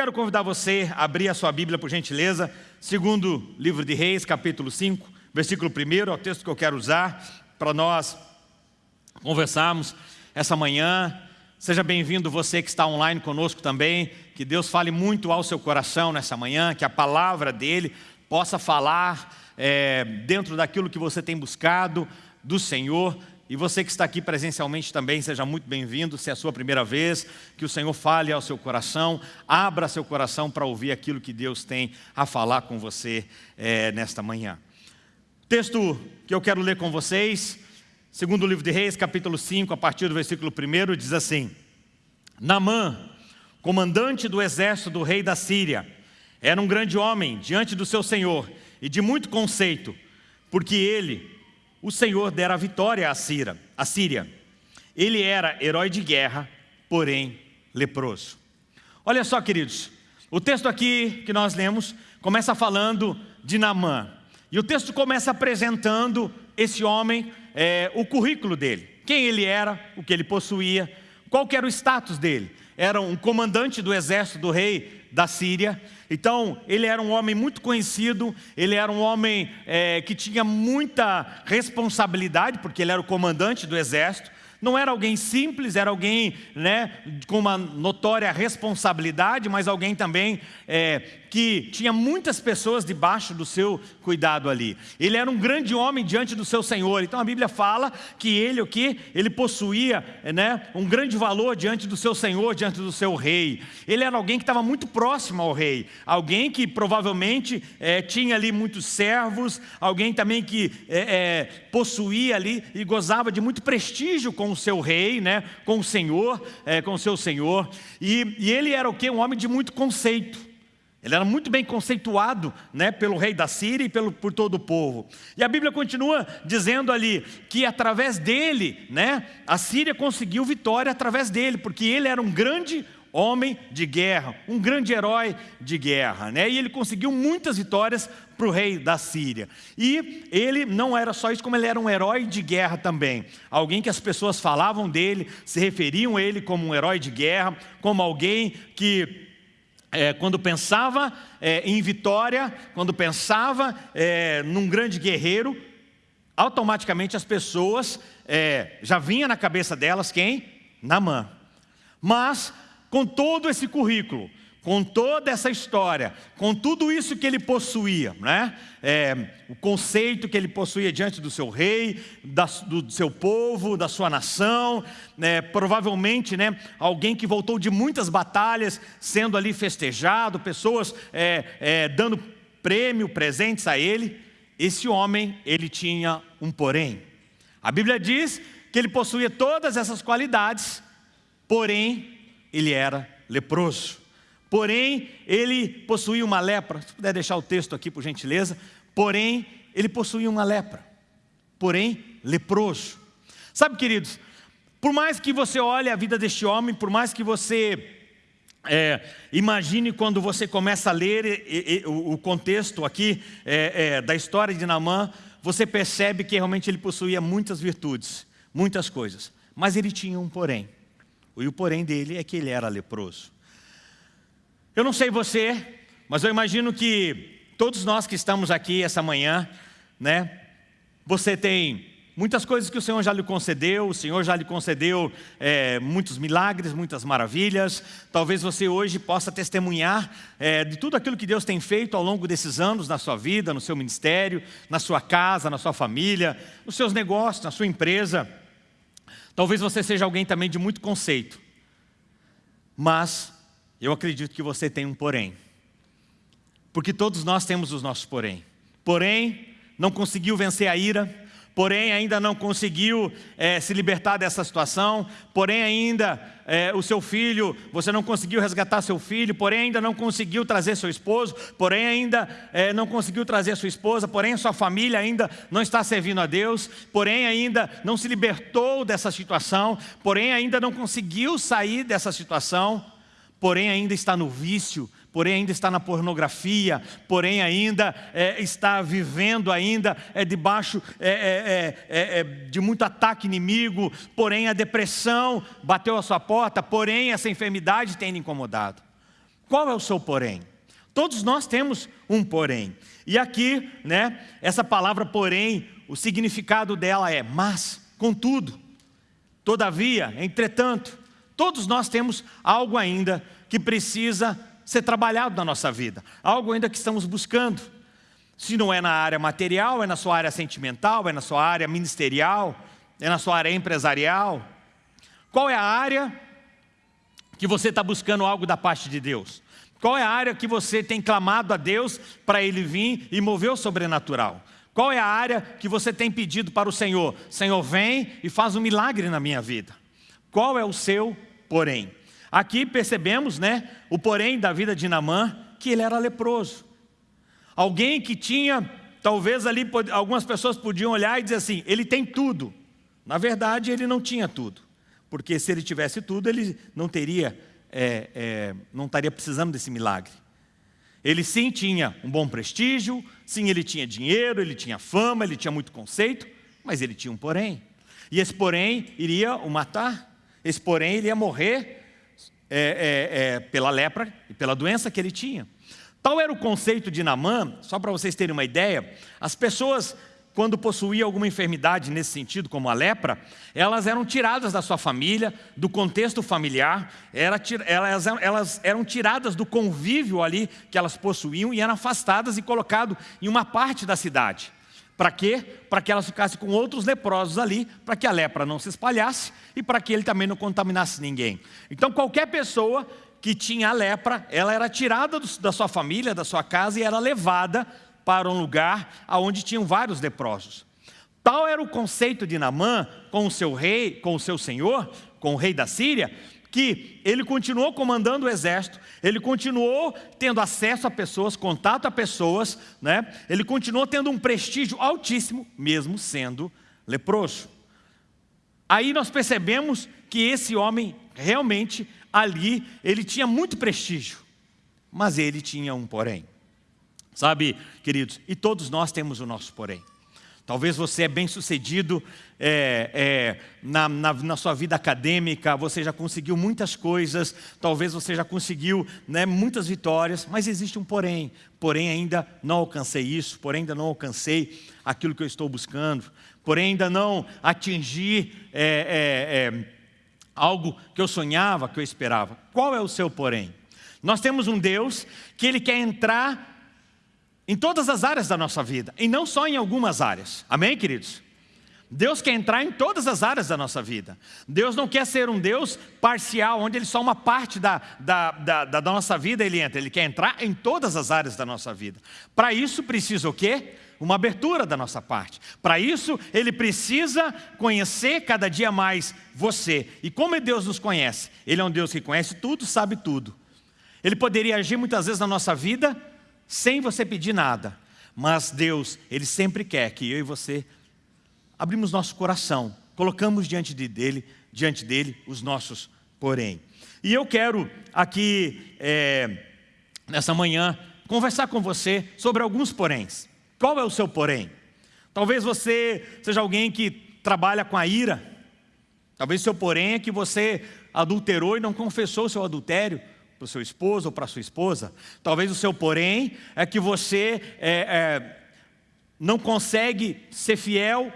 Quero convidar você a abrir a sua Bíblia, por gentileza, segundo livro de Reis, capítulo 5, versículo 1, é o texto que eu quero usar para nós conversarmos essa manhã. Seja bem-vindo você que está online conosco também, que Deus fale muito ao seu coração nessa manhã, que a palavra dEle possa falar é, dentro daquilo que você tem buscado do Senhor, e você que está aqui presencialmente também, seja muito bem-vindo, se é a sua primeira vez, que o Senhor fale ao seu coração, abra seu coração para ouvir aquilo que Deus tem a falar com você é, nesta manhã. Texto que eu quero ler com vocês, segundo o livro de Reis, capítulo 5, a partir do versículo 1, diz assim, Namã, comandante do exército do rei da Síria, era um grande homem diante do seu senhor e de muito conceito, porque ele o Senhor dera vitória à Síria. À Síria. Ele era herói de guerra, porém leproso. Olha só, queridos, o texto aqui que nós lemos começa falando de Namã. E o texto começa apresentando esse homem, é, o currículo dele. Quem ele era, o que ele possuía, qual era o status dele. Era um comandante do exército do rei da Síria. Então, ele era um homem muito conhecido, ele era um homem é, que tinha muita responsabilidade, porque ele era o comandante do exército. Não era alguém simples, era alguém né, com uma notória responsabilidade, mas alguém também é, que tinha muitas pessoas debaixo do seu cuidado ali. Ele era um grande homem diante do seu Senhor. Então a Bíblia fala que ele o que ele possuía, né, um grande valor diante do seu Senhor, diante do seu rei. Ele era alguém que estava muito próximo ao rei, alguém que provavelmente é, tinha ali muitos servos, alguém também que é, é, possuía ali e gozava de muito prestígio com o seu rei, né, com o Senhor, com o seu Senhor. E, e ele era o que um homem de muito conceito. Ele era muito bem conceituado né, pelo rei da Síria e pelo, por todo o povo. E a Bíblia continua dizendo ali que através dele, né, a Síria conseguiu vitória através dele, porque ele era um grande homem de guerra, um grande herói de guerra. Né? E ele conseguiu muitas vitórias para o rei da Síria. E ele não era só isso, como ele era um herói de guerra também. Alguém que as pessoas falavam dele, se referiam a ele como um herói de guerra, como alguém que é, quando pensava é, em vitória, quando pensava é, num grande guerreiro, automaticamente as pessoas é, já vinha na cabeça delas quem? Namã. Mas com todo esse currículo, com toda essa história, com tudo isso que ele possuía, né? É, o conceito que ele possuía diante do seu rei, da, do seu povo, da sua nação, né? provavelmente né, alguém que voltou de muitas batalhas, sendo ali festejado, pessoas é, é, dando prêmio, presentes a ele. Esse homem, ele tinha um porém. A Bíblia diz que ele possuía todas essas qualidades, porém, ele era leproso. Porém, ele possuía uma lepra. Se puder deixar o texto aqui, por gentileza. Porém, ele possuía uma lepra. Porém, leproso. Sabe, queridos, por mais que você olhe a vida deste homem, por mais que você é, imagine quando você começa a ler e, e, o, o, contexto aqui é, é, da história de Naamã, você percebe que realmente ele possuía muitas virtudes, muitas coisas. Mas ele tinha um porém. E o porém dele é que ele era leproso. Eu não sei você, mas eu imagino que todos nós que estamos aqui essa manhã, né, você tem muitas coisas que o Senhor já lhe concedeu, o Senhor já lhe concedeu é, muitos milagres, muitas maravilhas. Talvez você hoje possa testemunhar é, de tudo aquilo que Deus tem feito ao longo desses anos na sua vida, no seu ministério, na sua casa, na sua família, nos seus negócios, na sua empresa. Talvez você seja alguém também de muito conceito, mas eu acredito que você tem um porém. Porque todos nós temos os nossos porém. Porém, não conseguiu vencer a ira, porém ainda não conseguiu é, se libertar dessa situação, porém ainda é, o seu filho, você não conseguiu resgatar seu filho, porém ainda não conseguiu trazer seu esposo, porém ainda é, não conseguiu trazer sua esposa, porém sua família ainda não está servindo a Deus, porém ainda não se libertou dessa situação, porém ainda não conseguiu sair dessa situação, porém ainda está no vício, porém ainda está na pornografia, porém ainda é, está vivendo ainda é, debaixo é, é, é, é, de muito ataque inimigo, porém a depressão bateu a sua porta, porém essa enfermidade tem incomodado. Qual é o seu porém? Todos nós temos um porém. E aqui, né, essa palavra porém, o significado dela é mas, contudo, todavia, entretanto, todos nós temos algo ainda que precisa ser trabalhado na nossa vida, algo ainda que estamos buscando. Se não é na área material, é na sua área sentimental, é na sua área ministerial, é na sua área empresarial. Qual é a área que você está buscando algo da parte de Deus? Qual é a área que você tem clamado a Deus para Ele vir e mover o sobrenatural? Qual é a área que você tem pedido para o Senhor? Senhor, vem e faz um milagre na minha vida. Qual é o seu porém? Aqui percebemos, né, o porém da vida de Namã, que ele era leproso. Alguém que tinha, talvez ali algumas pessoas podiam olhar e dizer assim, ele tem tudo. Na verdade, ele não tinha tudo. Porque se ele tivesse tudo, ele não teria, é, é, não estaria precisando desse milagre. Ele sim tinha um bom prestígio, sim ele tinha dinheiro, ele tinha fama, ele tinha muito conceito, mas ele tinha um porém. E esse porém iria o matar, esse porém iria morrer é, é, é, pela lepra e pela doença que ele tinha. Tal era o conceito de Namã, só para vocês terem uma ideia, as pessoas, quando possuíam alguma enfermidade nesse sentido, como a lepra, elas eram tiradas da sua família, do contexto familiar, elas eram tiradas do convívio ali que elas possuíam e eram afastadas e colocadas em uma parte da cidade. Para quê? Para que elas ficassem com outros leprosos ali, para que a lepra não se espalhasse e para que ele também não contaminasse ninguém. Então qualquer pessoa que tinha a lepra, ela era tirada da sua família, da sua casa e era levada para um lugar onde tinham vários leprosos. Tal era o conceito de Namã com o seu rei, com o seu senhor, com o rei da Síria, que ele continuou comandando o exército, ele continuou tendo acesso a pessoas, contato a pessoas, né? ele continuou tendo um prestígio altíssimo, mesmo sendo leproso. Aí nós percebemos que esse homem, realmente, ali, ele tinha muito prestígio, mas ele tinha um porém. Sabe, queridos, e todos nós temos o nosso porém. Talvez você é bem sucedido é, é, na, na, na, sua vida acadêmica, você já conseguiu muitas coisas, talvez você já conseguiu né, muitas vitórias, mas existe um porém. Porém, ainda não alcancei isso, porém, ainda não alcancei aquilo que eu estou buscando, porém, ainda não atingi é, é, é algo que eu sonhava, que eu esperava. Qual é o seu porém? Nós temos um Deus que Ele quer entrar em todas as áreas da nossa vida, e não só em algumas áreas. Amém, queridos? Deus quer entrar em todas as áreas da nossa vida. Deus não quer ser um Deus parcial, onde Ele só uma parte da, da, da, da nossa vida Ele entra. Ele quer entrar em todas as áreas da nossa vida. Para isso precisa o quê? Uma abertura da nossa parte. Para isso, Ele precisa conhecer cada dia mais você. E como Deus nos conhece? Ele é um Deus que conhece tudo, sabe tudo. Ele poderia agir muitas vezes na nossa vida sem você pedir nada. Mas Deus, Ele sempre quer que eu e você abrimos nosso coração, colocamos diante de dele, diante dele os nossos porém. E eu quero aqui, é, nessa manhã, conversar com você sobre alguns poréns. Qual é o seu porém? Talvez você seja alguém que trabalha com a ira. Talvez seu porém é que você adulterou e não confessou o seu adultério para o seu esposo ou para a sua esposa. Talvez o seu porém é que você é, é, não consegue ser fiel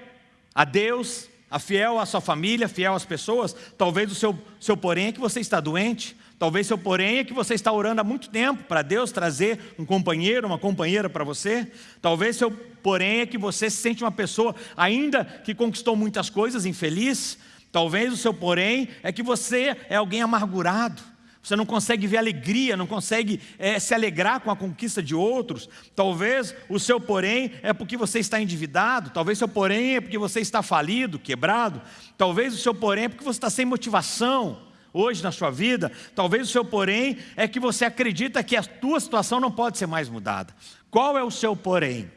a Deus, a fiel à sua família, fiel às pessoas. Talvez o seu, seu porém é que você está doente. Talvez seu porém é que você está orando há muito tempo para Deus trazer um companheiro, uma companheira para você. Talvez seu porém é que você se sente uma pessoa ainda que conquistou muitas coisas, infeliz. Talvez o seu porém é que você é alguém amargurado você não consegue ver alegria, não consegue é, se alegrar com a conquista de outros. Talvez o seu porém é porque você está endividado, talvez o seu porém é porque você está falido, quebrado, talvez o seu porém é porque você está sem motivação hoje na sua vida, talvez o seu porém é que você acredita que a tua situação não pode ser mais mudada. Qual é o seu porém?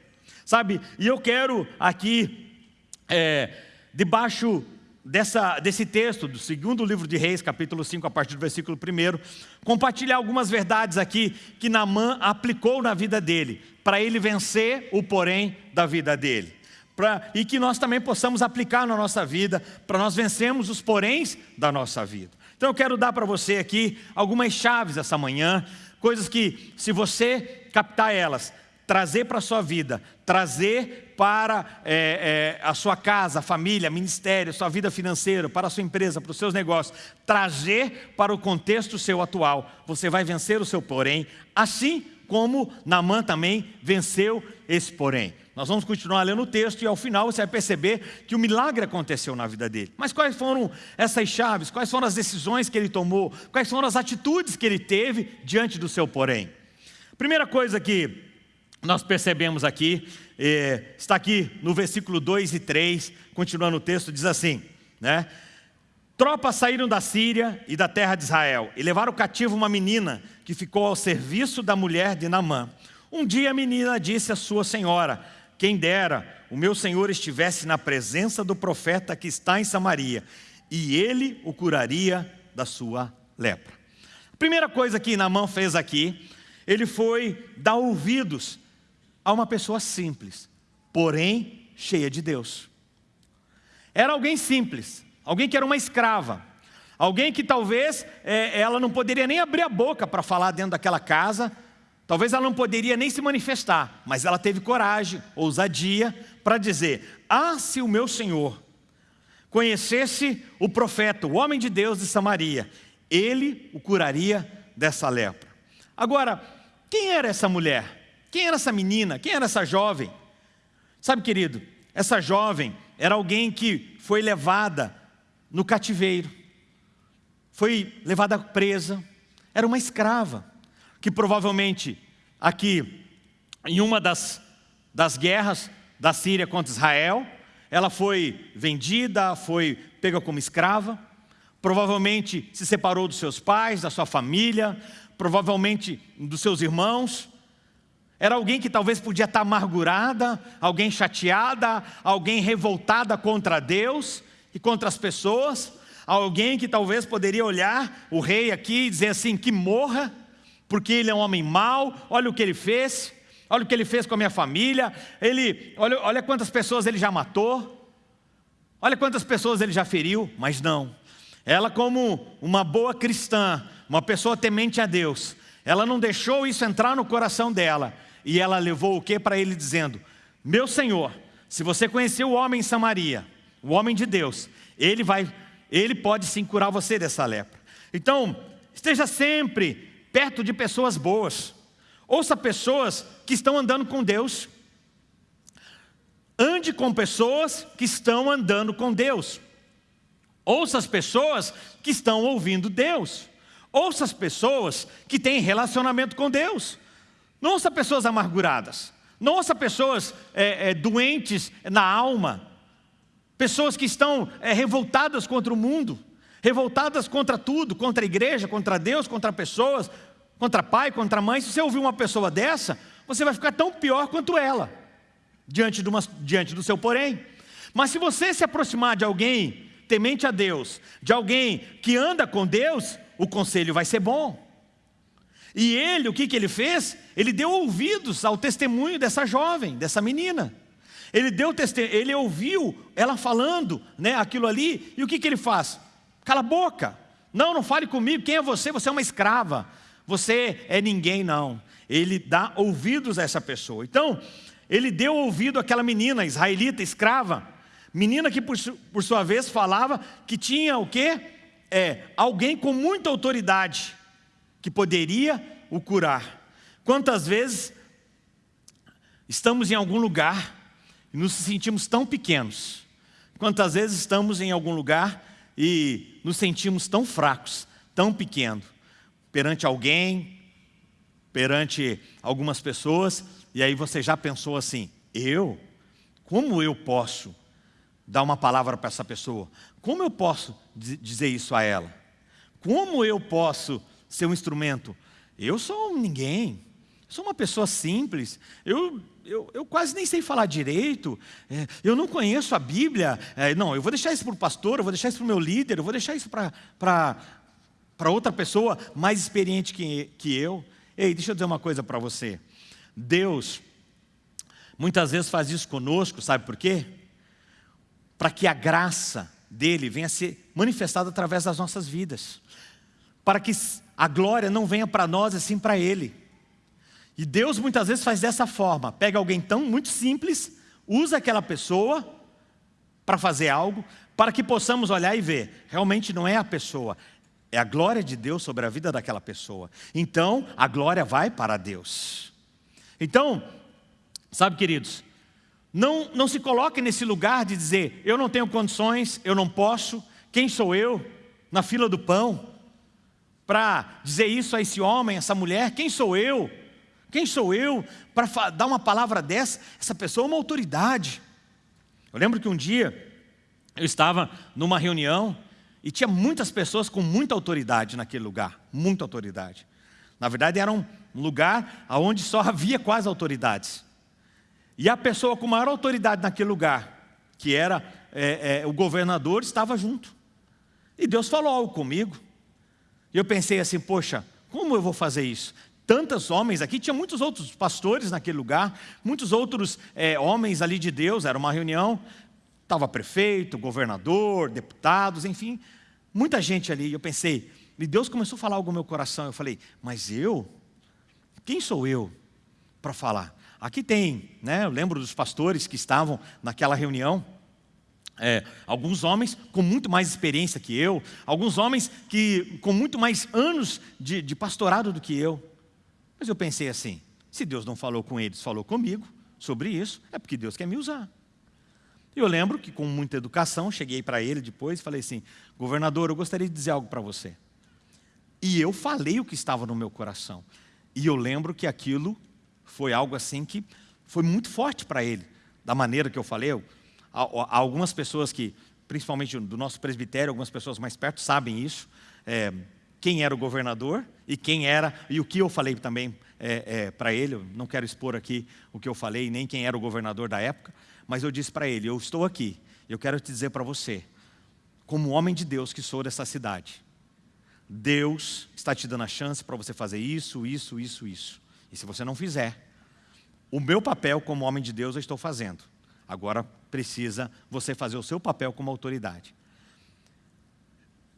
Sabe, e eu quero aqui, é, debaixo dessa, desse texto, do segundo livro de Reis, capítulo 5, a partir do versículo 1, compartilhar algumas verdades aqui que Namã aplicou na vida dele, para ele vencer o porém da vida dele. Pra, e que nós também possamos aplicar na nossa vida, para nós vencermos os poréns da nossa vida. Então eu quero dar para você aqui algumas chaves essa manhã, coisas que, se você captar elas, trazer para a sua vida, trazer para é, é, a sua casa, família, ministério, sua vida financeira, para a sua empresa, para os seus negócios, trazer para o contexto seu atual, você vai vencer o seu porém, assim como Namã também venceu esse porém. Nós vamos continuar lendo o texto e ao final você vai perceber que o milagre aconteceu na vida dele. Mas quais foram essas chaves? Quais foram as decisões que ele tomou? Quais foram as atitudes que ele teve diante do seu porém? Primeira coisa que nós percebemos aqui, é, está aqui no versículo 2 e 3, continuando o texto, diz assim, né? Tropas saíram da Síria e da terra de Israel e levaram cativo uma menina que ficou ao serviço da mulher de Namã. Um dia a menina disse à sua senhora, quem dera o meu senhor estivesse na presença do profeta que está em Samaria, e ele o curaria da sua lepra. A primeira coisa que Namã fez aqui, ele foi dar ouvidos a uma pessoa simples, porém cheia de Deus. Era alguém simples, alguém que era uma escrava, alguém que talvez é, ela não poderia nem abrir a boca para falar dentro daquela casa, Talvez ela não poderia nem se manifestar, mas ela teve coragem, ousadia, para dizer: Ah, se o meu Senhor conhecesse o profeta, o homem de Deus de Samaria, ele o curaria dessa lepra. Agora, quem era essa mulher? Quem era essa menina? Quem era essa jovem? Sabe, querido, essa jovem era alguém que foi levada no cativeiro, foi levada presa, era uma escrava que provavelmente aqui, em uma das, das guerras da Síria contra Israel, ela foi vendida, foi pega como escrava, provavelmente se separou dos seus pais, da sua família, provavelmente dos seus irmãos, era alguém que talvez podia estar amargurada, alguém chateada, alguém revoltada contra Deus e contra as pessoas, alguém que talvez poderia olhar o rei aqui e dizer assim, que morra, porque ele é um homem mau, olha o que ele fez, olha o que ele fez com a minha família, ele, olha, olha quantas pessoas ele já matou, olha quantas pessoas ele já feriu, mas não. Ela como uma boa cristã, uma pessoa temente a Deus, ela não deixou isso entrar no coração dela, e ela levou o que para ele dizendo, meu Senhor, se você conheceu o homem em Samaria, o homem de Deus, ele vai, ele pode sim curar você dessa lepra. Então, esteja sempre perto de pessoas boas. Ouça pessoas que estão andando com Deus. Ande com pessoas que estão andando com Deus. Ouça as pessoas que estão ouvindo Deus. Ouça as pessoas que têm relacionamento com Deus. Não ouça pessoas amarguradas. Não ouça pessoas é, é, doentes na alma. Pessoas que estão é, revoltadas contra o mundo. Revoltadas contra tudo, contra a igreja, contra Deus, contra pessoas, contra pai, contra mãe, se você ouvir uma pessoa dessa, você vai ficar tão pior quanto ela, diante, uma, diante do seu porém. Mas se você se aproximar de alguém temente a Deus, de alguém que anda com Deus, o conselho vai ser bom. E ele, o que, que ele fez? Ele deu ouvidos ao testemunho dessa jovem, dessa menina. Ele deu ele ouviu ela falando né, aquilo ali, e o que, que ele faz? Cala a boca. Não, não fale comigo, quem é você? Você é uma escrava você é ninguém não. Ele dá ouvidos a essa pessoa. Então, ele deu ouvido àquela menina israelita, escrava, menina que por, por sua vez falava que tinha o quê? É, alguém com muita autoridade, que poderia o curar. Quantas vezes estamos em algum lugar e nos sentimos tão pequenos? Quantas vezes estamos em algum lugar e nos sentimos tão fracos, tão pequenos? perante alguém, perante algumas pessoas, e aí você já pensou assim, eu? Como eu posso dar uma palavra para essa pessoa? Como eu posso dizer isso a ela? Como eu posso ser um instrumento? Eu sou um ninguém, sou uma pessoa simples, eu, eu, eu quase nem sei falar direito, é, eu não conheço a Bíblia, é, não, eu vou deixar isso para o pastor, eu vou deixar isso para o meu líder, eu vou deixar isso para outra pessoa mais experiente que, que eu. Ei, deixa eu dizer uma coisa para você. Deus, muitas vezes faz isso conosco, sabe por quê? Para que a graça dele venha a ser manifestada através das nossas vidas. Para que a glória não venha para nós, assim para Ele. E Deus muitas vezes faz dessa forma, pega alguém tão muito simples, usa aquela pessoa para fazer algo, para que possamos olhar e ver, realmente não é a pessoa, é a glória de Deus sobre a vida daquela pessoa. Então, a glória vai para Deus. Então, sabe queridos, não, não se coloque nesse lugar de dizer, eu não tenho condições, eu não posso, quem sou eu? Na fila do pão, para dizer isso a esse homem, essa mulher, quem sou eu? Quem sou eu para dar uma palavra dessa? Essa pessoa é uma autoridade. Eu lembro que um dia eu estava numa reunião e tinha muitas pessoas com muita autoridade naquele lugar, muita autoridade. Na verdade era um lugar onde só havia quase autoridades. E a pessoa com maior autoridade naquele lugar, que era é, é, o governador, estava junto. E Deus falou algo comigo. E eu pensei assim, poxa, como eu vou fazer isso? Tantos homens aqui, tinha muitos outros pastores naquele lugar, muitos outros é, homens ali de Deus, era uma reunião, estava prefeito, governador, deputados, enfim, muita gente ali. Eu pensei, e Deus começou a falar algo no meu coração, eu falei, mas eu? Quem sou eu para falar? Aqui tem, né, eu lembro dos pastores que estavam naquela reunião, é, alguns homens com muito mais experiência que eu, alguns homens que com muito mais anos de, de pastorado do que eu. Mas eu pensei assim, se Deus não falou com eles, falou comigo sobre isso, é porque Deus quer me usar. Eu lembro que com muita educação, cheguei para ele depois e falei assim, governador, eu gostaria de dizer algo para você. E eu falei o que estava no meu coração. E eu lembro que aquilo foi algo assim que foi muito forte para ele, da maneira que eu falei. Eu, algumas pessoas que, principalmente do nosso presbitério, algumas pessoas mais perto sabem isso, é, quem era o governador e quem era, e o que eu falei também é, é, para ele, não quero expor aqui o que eu falei, nem quem era o governador da época, mas eu disse para ele, eu estou aqui, eu quero te dizer para você, como homem de Deus que sou dessa cidade, Deus está te dando a chance para você fazer isso, isso, isso, isso. E se você não fizer, o meu papel como homem de Deus eu estou fazendo. Agora precisa você fazer o seu papel como autoridade.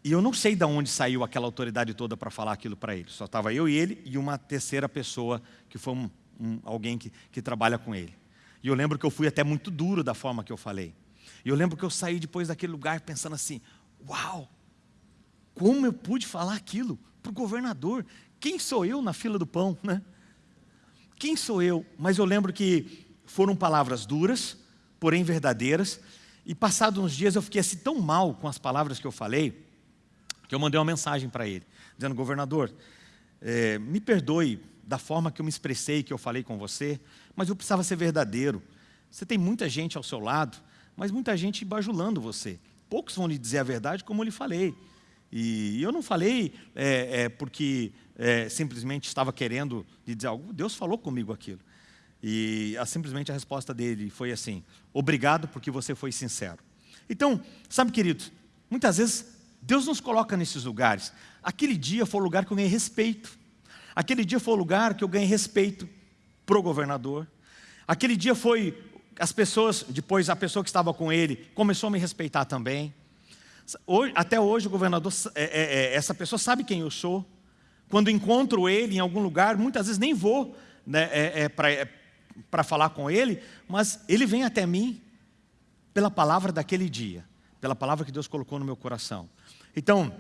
E eu não sei de onde saiu aquela autoridade toda para falar aquilo para ele. Só estava eu e ele e uma terceira pessoa, que foi um, um, alguém que, que trabalha com ele. E eu lembro que eu fui até muito duro da forma que eu falei. E eu lembro que eu saí depois daquele lugar pensando assim, uau, como eu pude falar aquilo para o governador? Quem sou eu na fila do pão, né? Quem sou eu? Mas eu lembro que foram palavras duras, porém verdadeiras, e passados uns dias eu fiquei assim tão mal com as palavras que eu falei, que eu mandei uma mensagem para ele, dizendo, governador, é, me perdoe da forma que eu me expressei, que eu falei com você, mas eu precisava ser verdadeiro. Você tem muita gente ao seu lado, mas muita gente bajulando você. Poucos vão lhe dizer a verdade como eu lhe falei. E eu não falei é, é, porque é, simplesmente estava querendo lhe dizer algo. Deus falou comigo aquilo. E a, simplesmente a resposta dele foi assim, obrigado porque você foi sincero. Então, sabe querido, muitas vezes Deus nos coloca nesses lugares. Aquele dia foi o lugar que eu ganhei respeito. Aquele dia foi o lugar que eu ganhei respeito para o governador. Aquele dia foi, as pessoas, depois a pessoa que estava com ele, começou a me respeitar também. Hoje, até hoje o governador, é, é, é, essa pessoa sabe quem eu sou. Quando encontro ele em algum lugar, muitas vezes nem vou né, é, é para falar com ele, mas ele vem até mim pela palavra daquele dia, pela palavra que Deus colocou no meu coração. Então,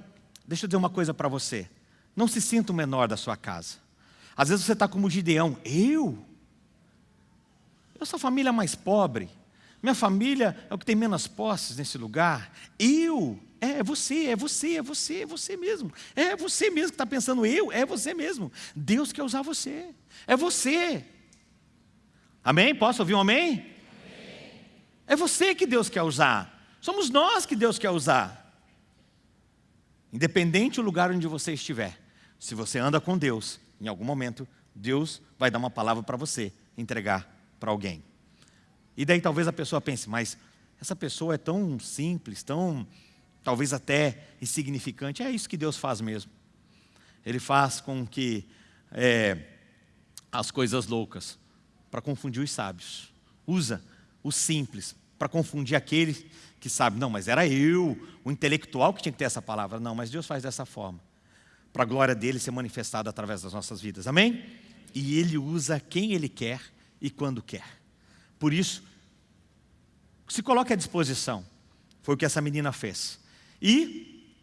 deixa eu dizer uma coisa para você. Não se sinta o menor da sua casa. Às vezes você está como Gideão. Eu? Eu sou a família mais pobre. Minha família é o que tem menos posses nesse lugar. Eu? É, é você, é você, é você, é você mesmo. É você mesmo que está pensando eu, é você mesmo. Deus quer usar você. É você. Amém? Posso ouvir um amém? amém? É você que Deus quer usar. Somos nós que Deus quer usar. Independente do lugar onde você estiver, se você anda com Deus, em algum momento, Deus vai dar uma palavra para você entregar para alguém. E daí talvez a pessoa pense, mas essa pessoa é tão simples, tão talvez até insignificante. É isso que Deus faz mesmo. Ele faz com que é, as coisas loucas para confundir os sábios. Usa o simples para confundir aquele que sabe, não, mas era eu, o intelectual que tinha que ter essa palavra. Não, mas Deus faz dessa forma. para a glória dele ser manifestada através das nossas vidas. Amém? E ele usa quem ele quer e quando quer. Por isso, se coloque à disposição. Foi o que essa menina fez. E,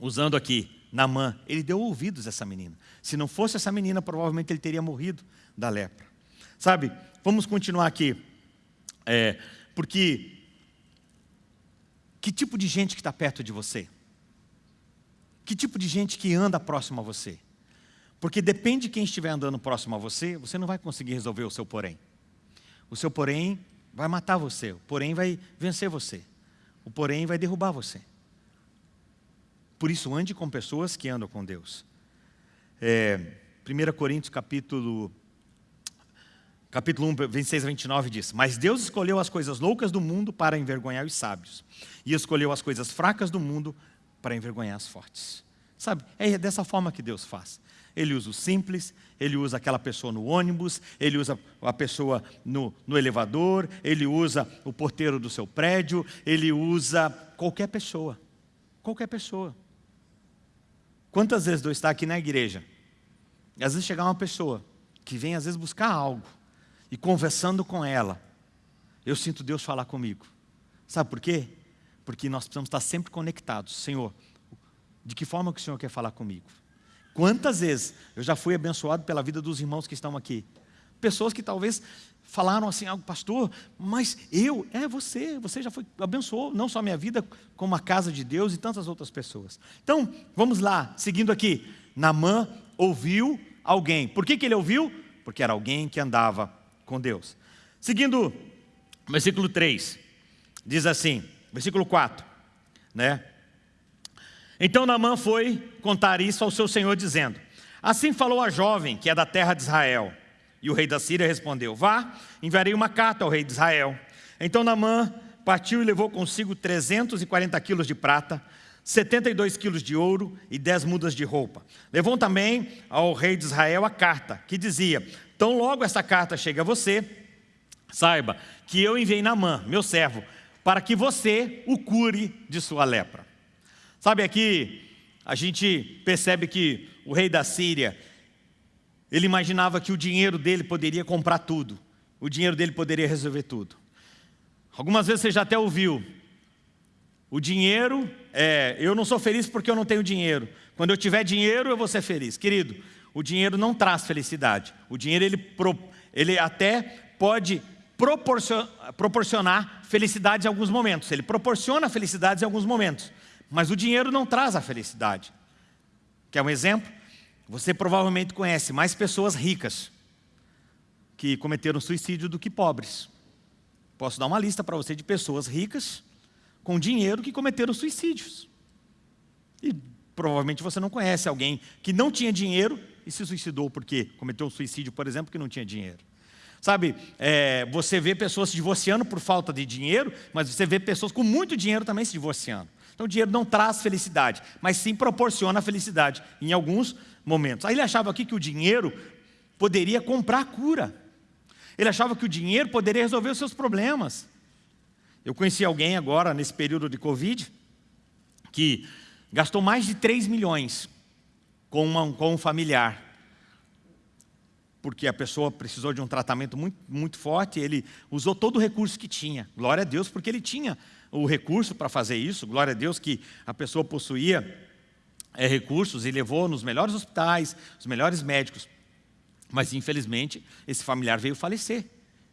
usando aqui Namã, ele deu ouvidos a essa menina. Se não fosse essa menina, provavelmente ele teria morrido da lepra. Sabe, vamos continuar aqui. É, porque, que tipo de gente que está perto de você? Que tipo de gente que anda próximo a você? Porque depende de quem estiver andando próximo a você, você não vai conseguir resolver o seu porém. O seu porém vai matar você, o porém vai vencer você, o porém vai derrubar você. Por isso, ande com pessoas que andam com Deus. É, 1 Coríntios capítulo, capítulo 1, 26 a 29 diz, Mas Deus escolheu as coisas loucas do mundo para envergonhar os sábios, e escolheu as coisas fracas do mundo para envergonhar as fortes. Sabe, é dessa forma que Deus faz. Ele usa o simples, ele usa aquela pessoa no ônibus, ele usa a pessoa no, no elevador, ele usa o porteiro do seu prédio, ele usa qualquer pessoa. Qualquer pessoa. Quantas vezes eu estar aqui na igreja, às vezes chegar uma pessoa que vem às vezes buscar algo, e conversando com ela, eu sinto Deus falar comigo. Sabe por quê? Porque nós precisamos estar sempre conectados. Senhor, de que forma que o Senhor quer falar comigo? Quantas vezes eu já fui abençoado pela vida dos irmãos que estão aqui? Pessoas que talvez falaram assim, algo, pastor, mas eu, é você, você já foi, abençoou não só a minha vida, como a casa de Deus e tantas outras pessoas. Então, vamos lá, seguindo aqui. Namã ouviu alguém. Por que, que ele ouviu? Porque era alguém que andava com Deus. Seguindo, versículo 3, diz assim, versículo 4, né? Então Naamã foi contar isso ao seu senhor, dizendo, Assim falou a jovem, que é da terra de Israel. E o rei da Síria respondeu, Vá, enviarei uma carta ao rei de Israel. Então Naamã partiu e levou consigo 340 quilos de prata, 72 quilos de ouro e 10 mudas de roupa. Levou também ao rei de Israel a carta, que dizia, Tão logo essa carta chega a você, saiba que eu enviei Naamã, meu servo, para que você o cure de sua lepra. Sabe aqui, a gente percebe que o rei da Síria, ele imaginava que o dinheiro dele poderia comprar tudo, o dinheiro dele poderia resolver tudo. Algumas vezes você já até ouviu, o dinheiro, é, eu não sou feliz porque eu não tenho dinheiro. Quando eu tiver dinheiro, eu vou ser feliz. Querido, o dinheiro não traz felicidade. O dinheiro, ele, ele até pode proporcionar felicidade em alguns momentos. Ele proporciona felicidade em alguns momentos. Mas o dinheiro não traz a felicidade. Quer um exemplo? Você provavelmente conhece mais pessoas ricas que cometeram suicídio do que pobres. Posso dar uma lista para você de pessoas ricas com dinheiro que cometeram suicídios. E provavelmente você não conhece alguém que não tinha dinheiro e se suicidou porque cometeu um suicídio, por exemplo, que não tinha dinheiro. Sabe, é, você vê pessoas se divorciando por falta de dinheiro, mas você vê pessoas com muito dinheiro também se divorciando. Então o dinheiro não traz felicidade, mas sim proporciona felicidade em alguns momentos. Aí ele achava aqui que o dinheiro poderia comprar cura. Ele achava que o dinheiro poderia resolver os seus problemas. Eu conheci alguém agora, nesse período de Covid, que gastou mais de 3 milhões com, uma, com um familiar, porque a pessoa precisou de um tratamento muito, muito forte, ele usou todo o recurso que tinha. Glória a Deus, porque ele tinha o recurso para fazer isso, glória a Deus que a pessoa possuía é, recursos e levou nos melhores hospitais, os melhores médicos. Mas, infelizmente, esse familiar veio falecer,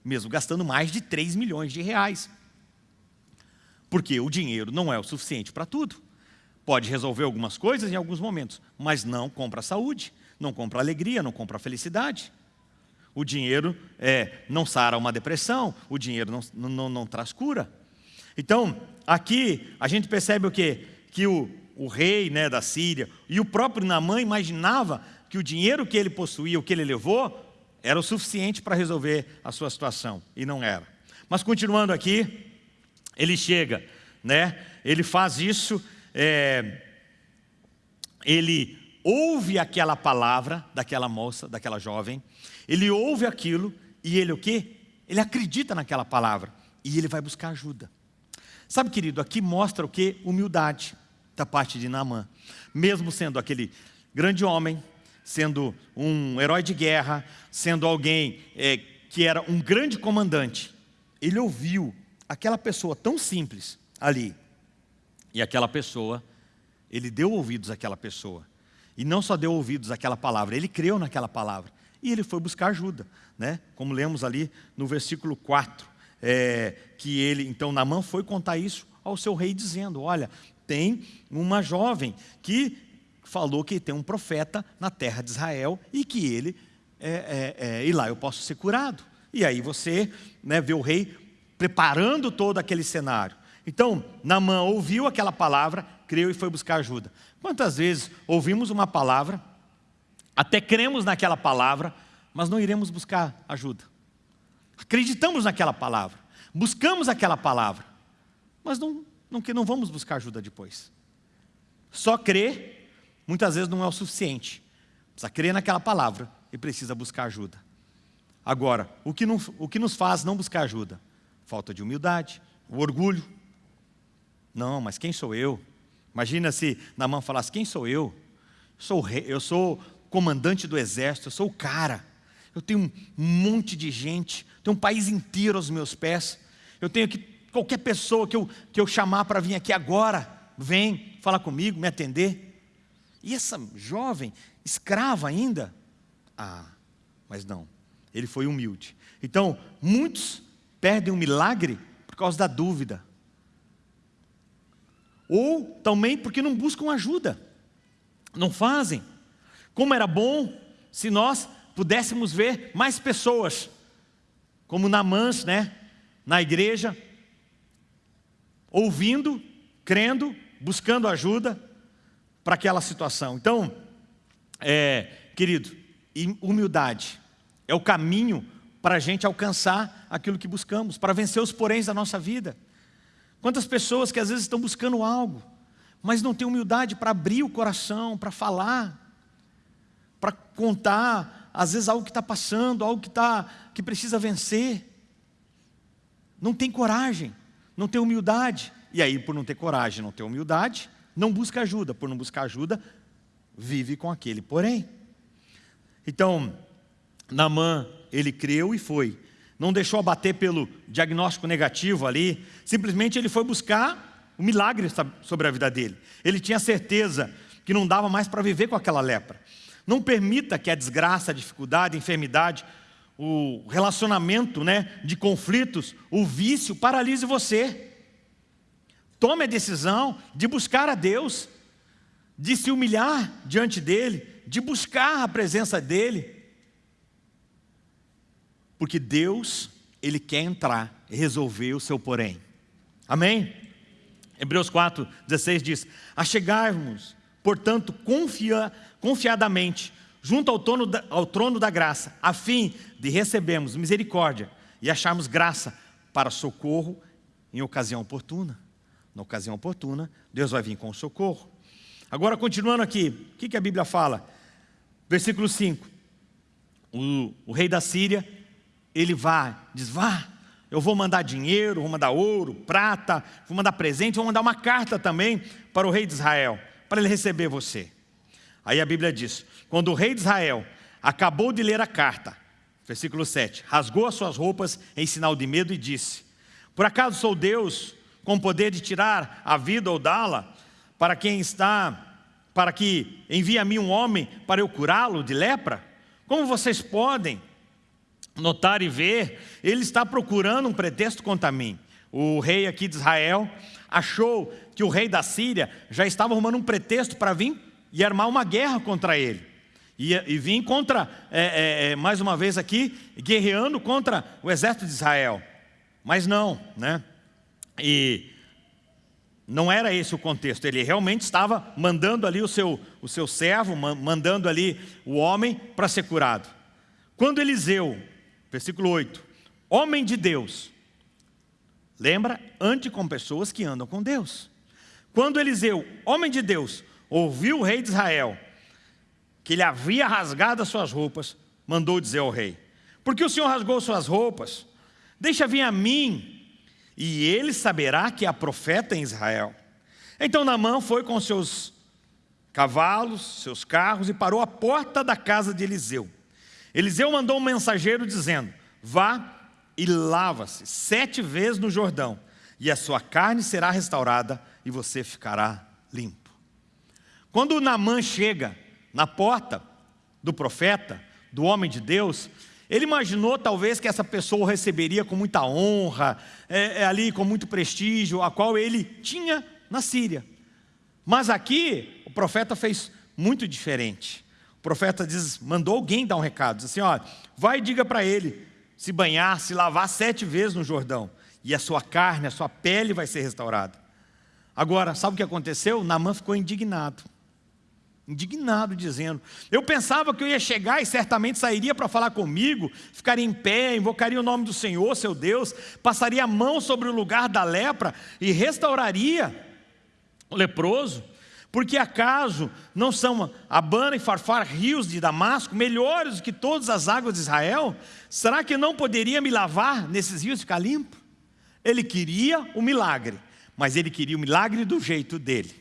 mesmo gastando mais de 3 milhões de reais. Porque o dinheiro não é o suficiente para tudo. Pode resolver algumas coisas em alguns momentos, mas não compra saúde, não compra alegria, não compra felicidade. O dinheiro é, não sara uma depressão, o dinheiro não, não, não traz cura. Então, aqui a gente percebe o quê? Que o, o rei né, da Síria e o próprio Namã imaginava que o dinheiro que ele possuía, o que ele levou, era o suficiente para resolver a sua situação, e não era. Mas continuando aqui, ele chega, né? ele faz isso é, ele ouve aquela palavra daquela moça, daquela jovem, ele ouve aquilo e ele o quê? Ele acredita naquela palavra e ele vai buscar ajuda. Sabe, querido, aqui mostra o que? Humildade da parte de Naamã. Mesmo sendo aquele grande homem, sendo um herói de guerra, sendo alguém é, que era um grande comandante, ele ouviu aquela pessoa tão simples ali, e aquela pessoa, ele deu ouvidos àquela pessoa, e não só deu ouvidos àquela palavra, ele creu naquela palavra, e ele foi buscar ajuda, né? como lemos ali no versículo 4, é, que ele, então Namã foi contar isso ao seu rei, dizendo, olha, tem uma jovem que falou que tem um profeta na terra de Israel e que ele, é, é, é, e lá eu posso ser curado. E aí você né, vê o rei preparando todo aquele cenário. Então, Namã ouviu aquela palavra, creu e foi buscar ajuda. Quantas vezes ouvimos uma palavra, até cremos naquela palavra, mas não iremos buscar ajuda? Acreditamos naquela palavra, buscamos aquela palavra, mas não, não, não vamos buscar ajuda depois. Só crer muitas vezes não é o suficiente. Precisa crer naquela palavra e precisa buscar ajuda. Agora, o que, não, o que nos faz não buscar ajuda? Falta de humildade, o orgulho. Não, mas quem sou eu? Imagina se Namã falasse, quem sou eu? Sou rei, eu sou comandante do exército, eu sou o cara. Eu tenho um monte de gente, tenho um país inteiro aos meus pés. Eu tenho que, qualquer pessoa que eu, que eu chamar para vir aqui agora, vem falar comigo, me atender. E essa jovem, escrava ainda? Ah, mas não, ele foi humilde. Então, muitos perdem o milagre por causa da dúvida. Ou também porque não buscam ajuda, não fazem. Como era bom se nós pudéssemos ver mais pessoas, como Namãs, né, na igreja, ouvindo, crendo, buscando ajuda, para aquela situação. Então, é, querido, humildade é o caminho para a gente alcançar aquilo que buscamos, para vencer os poréns da nossa vida. Quantas pessoas que às vezes estão buscando algo, mas não têm humildade para abrir o coração, para falar, para contar, às vezes algo que está passando, algo que, tá, que precisa vencer. Não tem coragem, não tem humildade. E aí, por não ter coragem, não ter humildade, não busca ajuda, por não buscar ajuda, vive com aquele porém. Então, Namã, ele creu e foi. Não deixou abater pelo diagnóstico negativo ali, simplesmente ele foi buscar o milagre sobre a vida dele. Ele tinha certeza que não dava mais para viver com aquela lepra. Não permita que a desgraça, a dificuldade, a enfermidade, o relacionamento né, de conflitos, o vício paralise você. Tome a decisão de buscar a Deus, de se humilhar diante dEle, de buscar a presença dEle. Porque Deus, Ele quer entrar e resolver o seu porém. Amém? Hebreus 4, 16 diz, Achegarmos, portanto, confia, confiadamente, junto ao trono, da, ao trono da graça, a fim de recebermos misericórdia e acharmos graça para socorro em ocasião oportuna na ocasião oportuna, Deus vai vir com socorro. Agora, continuando aqui, o que, que a Bíblia fala? Versículo 5. O, o rei da Síria, ele vai, diz, vá, eu vou mandar dinheiro, vou mandar ouro, prata, vou mandar presente, vou mandar uma carta também para o rei de Israel, para ele receber você. Aí a Bíblia diz, quando o rei de Israel acabou de ler a carta, versículo 7, rasgou as suas roupas em sinal de medo e disse, por acaso sou Deus com poder de tirar a vida ou dá-la, para quem está, para que envie a mim um homem para eu curá-lo de lepra? Como vocês podem notar e ver, ele está procurando um pretexto contra mim. O rei aqui de Israel achou que o rei da Síria já estava arrumando um pretexto para vir e armar uma guerra contra ele. E, e vir contra, é, é, é, mais uma vez aqui, guerreando contra o exército de Israel. Mas não, né? E não era esse o contexto, ele realmente estava mandando ali o seu, o seu servo, mandando ali o homem para ser curado. Quando Eliseu, versículo 8, homem de Deus, lembra, ande com pessoas que andam com Deus. Quando Eliseu, homem de Deus, ouviu o rei de Israel, que ele havia rasgado as suas roupas, mandou dizer ao rei, porque o Senhor rasgou suas roupas, deixa vir a mim, e ele saberá que há profeta em Israel. Então Naamã foi com seus cavalos, seus carros e parou à porta da casa de Eliseu. Eliseu mandou um mensageiro dizendo, vá e lava-se sete vezes no Jordão, e a sua carne será restaurada e você ficará limpo. Quando Naamã chega na porta do profeta, do homem de Deus, ele imaginou talvez que essa pessoa o receberia com muita honra, é, é, ali com muito prestígio, a qual ele tinha na Síria. Mas aqui, o profeta fez muito diferente. O profeta diz, mandou alguém dar um recado, diz assim, ó, vai e diga para ele, se banhar, se lavar sete vezes no Jordão, e a sua carne, a sua pele vai ser restaurada. Agora, sabe o que aconteceu? Naamã ficou indignado. Indignado, dizendo, eu pensava que eu ia chegar e certamente sairia para falar comigo, ficaria em pé, invocaria o nome do Senhor, seu Deus, passaria a mão sobre o lugar da lepra e restauraria o leproso. Porque acaso não são Abana e Farfar, rios de Damasco, melhores do que todas as águas de Israel? Será que não poderia me lavar nesses rios e ficar limpo? Ele queria o milagre, mas ele queria o milagre do jeito dele.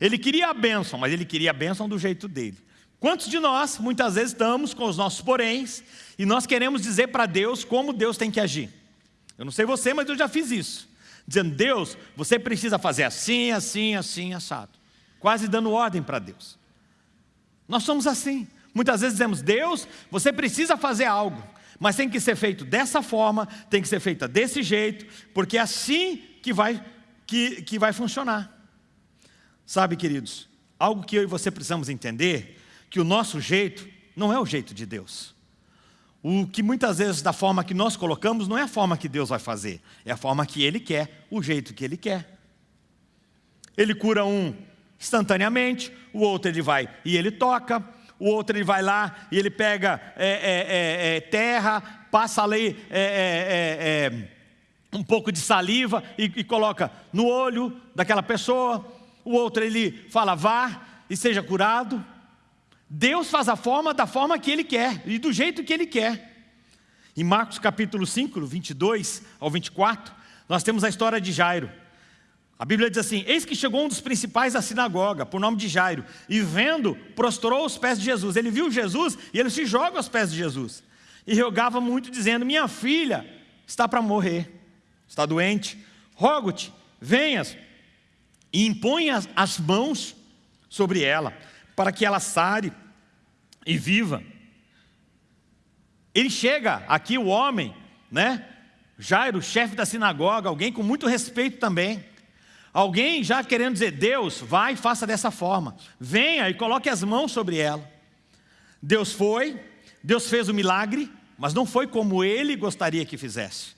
Ele queria a bênção, mas ele queria a bênção do jeito dele. Quantos de nós, muitas vezes, estamos com os nossos poréns e nós queremos dizer para Deus como Deus tem que agir? Eu não sei você, mas eu já fiz isso. Dizendo, Deus, você precisa fazer assim, assim, assim, assado quase dando ordem para Deus. Nós somos assim. Muitas vezes dizemos, Deus, você precisa fazer algo, mas tem que ser feito dessa forma, tem que ser feita desse jeito, porque é assim que vai, que, que vai funcionar. Sabe, queridos, algo que eu e você precisamos entender, que o nosso jeito não é o jeito de Deus. O que muitas vezes da forma que nós colocamos não é a forma que Deus vai fazer, é a forma que Ele quer, o jeito que Ele quer. Ele cura um instantaneamente, o outro ele vai e ele toca, o outro ele vai lá e ele pega é, é, é, é terra, passa ali é, é, um pouco de saliva e, e, coloca no olho daquela pessoa, o outro ele fala vá e seja curado. Deus faz a forma da forma que Ele quer e do jeito que Ele quer. Em Marcos capítulo 5, 22 ao 24, nós temos a história de Jairo. A Bíblia diz assim, eis que chegou um dos principais da sinagoga, por nome de Jairo, e vendo, prostrou os pés de Jesus. Ele viu Jesus e ele se joga aos pés de Jesus. E rogava muito, dizendo, minha filha está para morrer, está doente, rogo-te, venhas e imponha as mãos sobre ela, para que ela sare e viva. Ele chega aqui, o homem, né? Jairo, chefe da sinagoga, alguém com muito respeito também, Alguém já querendo dizer, Deus, vai e faça dessa forma. Venha e coloque as mãos sobre ela. Deus foi, Deus fez o milagre, mas não foi como Ele gostaria que fizesse.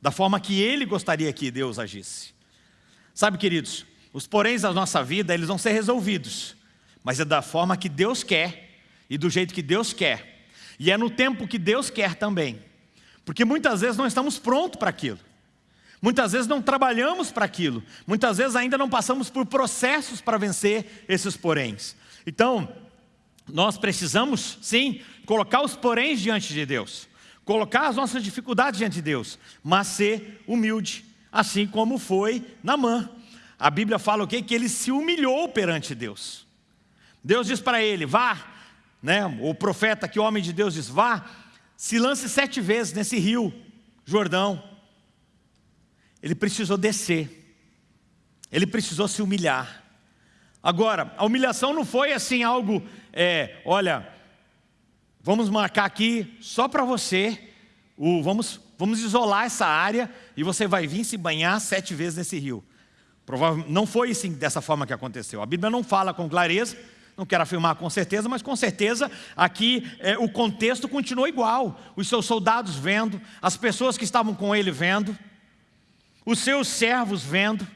Da forma que Ele gostaria que Deus agisse. Sabe, queridos, os poréns da nossa vida, eles vão ser resolvidos. Mas é da forma que Deus quer e do jeito que Deus quer. E é no tempo que Deus quer também. Porque muitas vezes não estamos prontos para aquilo. Muitas vezes não trabalhamos para aquilo. Muitas vezes ainda não passamos por processos para vencer esses poréns. Então, nós precisamos, sim, colocar os poréns diante de Deus. Colocar as nossas dificuldades diante de Deus. Mas ser humilde, assim como foi Namã. A Bíblia fala o quê? Que ele se humilhou perante Deus. Deus diz para ele, vá, né? o profeta, que o homem de Deus diz, vá, se lance sete vezes nesse rio, Jordão, ele precisou descer, ele precisou se humilhar. Agora, a humilhação não foi assim algo, é, olha, vamos marcar aqui só para você, o, vamos, vamos isolar essa área e você vai vir se banhar sete vezes nesse rio. Provavelmente não foi assim, dessa forma que aconteceu. A Bíblia não fala com clareza, não quero afirmar com certeza, mas com certeza aqui é, o contexto continuou igual. Os seus soldados vendo, as pessoas que estavam com ele vendo os seus servos vendo.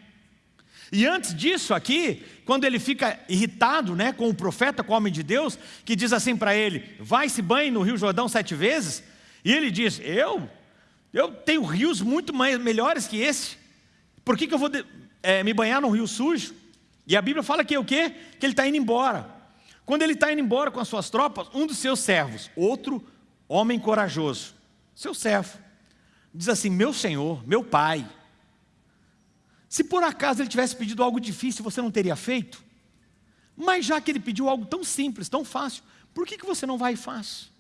E antes disso aqui, quando ele fica irritado né, com o profeta, com o homem de Deus, que diz assim para ele, vai se banhe no rio Jordão sete vezes, e ele diz, eu? Eu tenho rios muito mais, melhores que esse, por que, que eu vou é, me banhar num rio sujo? E a Bíblia fala que é o quê? Que ele está indo embora. Quando ele está indo embora com as suas tropas, um dos seus servos, outro homem corajoso, seu servo, diz assim, meu senhor, meu pai, se por acaso ele tivesse pedido algo difícil, você não teria feito? Mas já que ele pediu algo tão simples, tão fácil, por que, que você não vai e faz?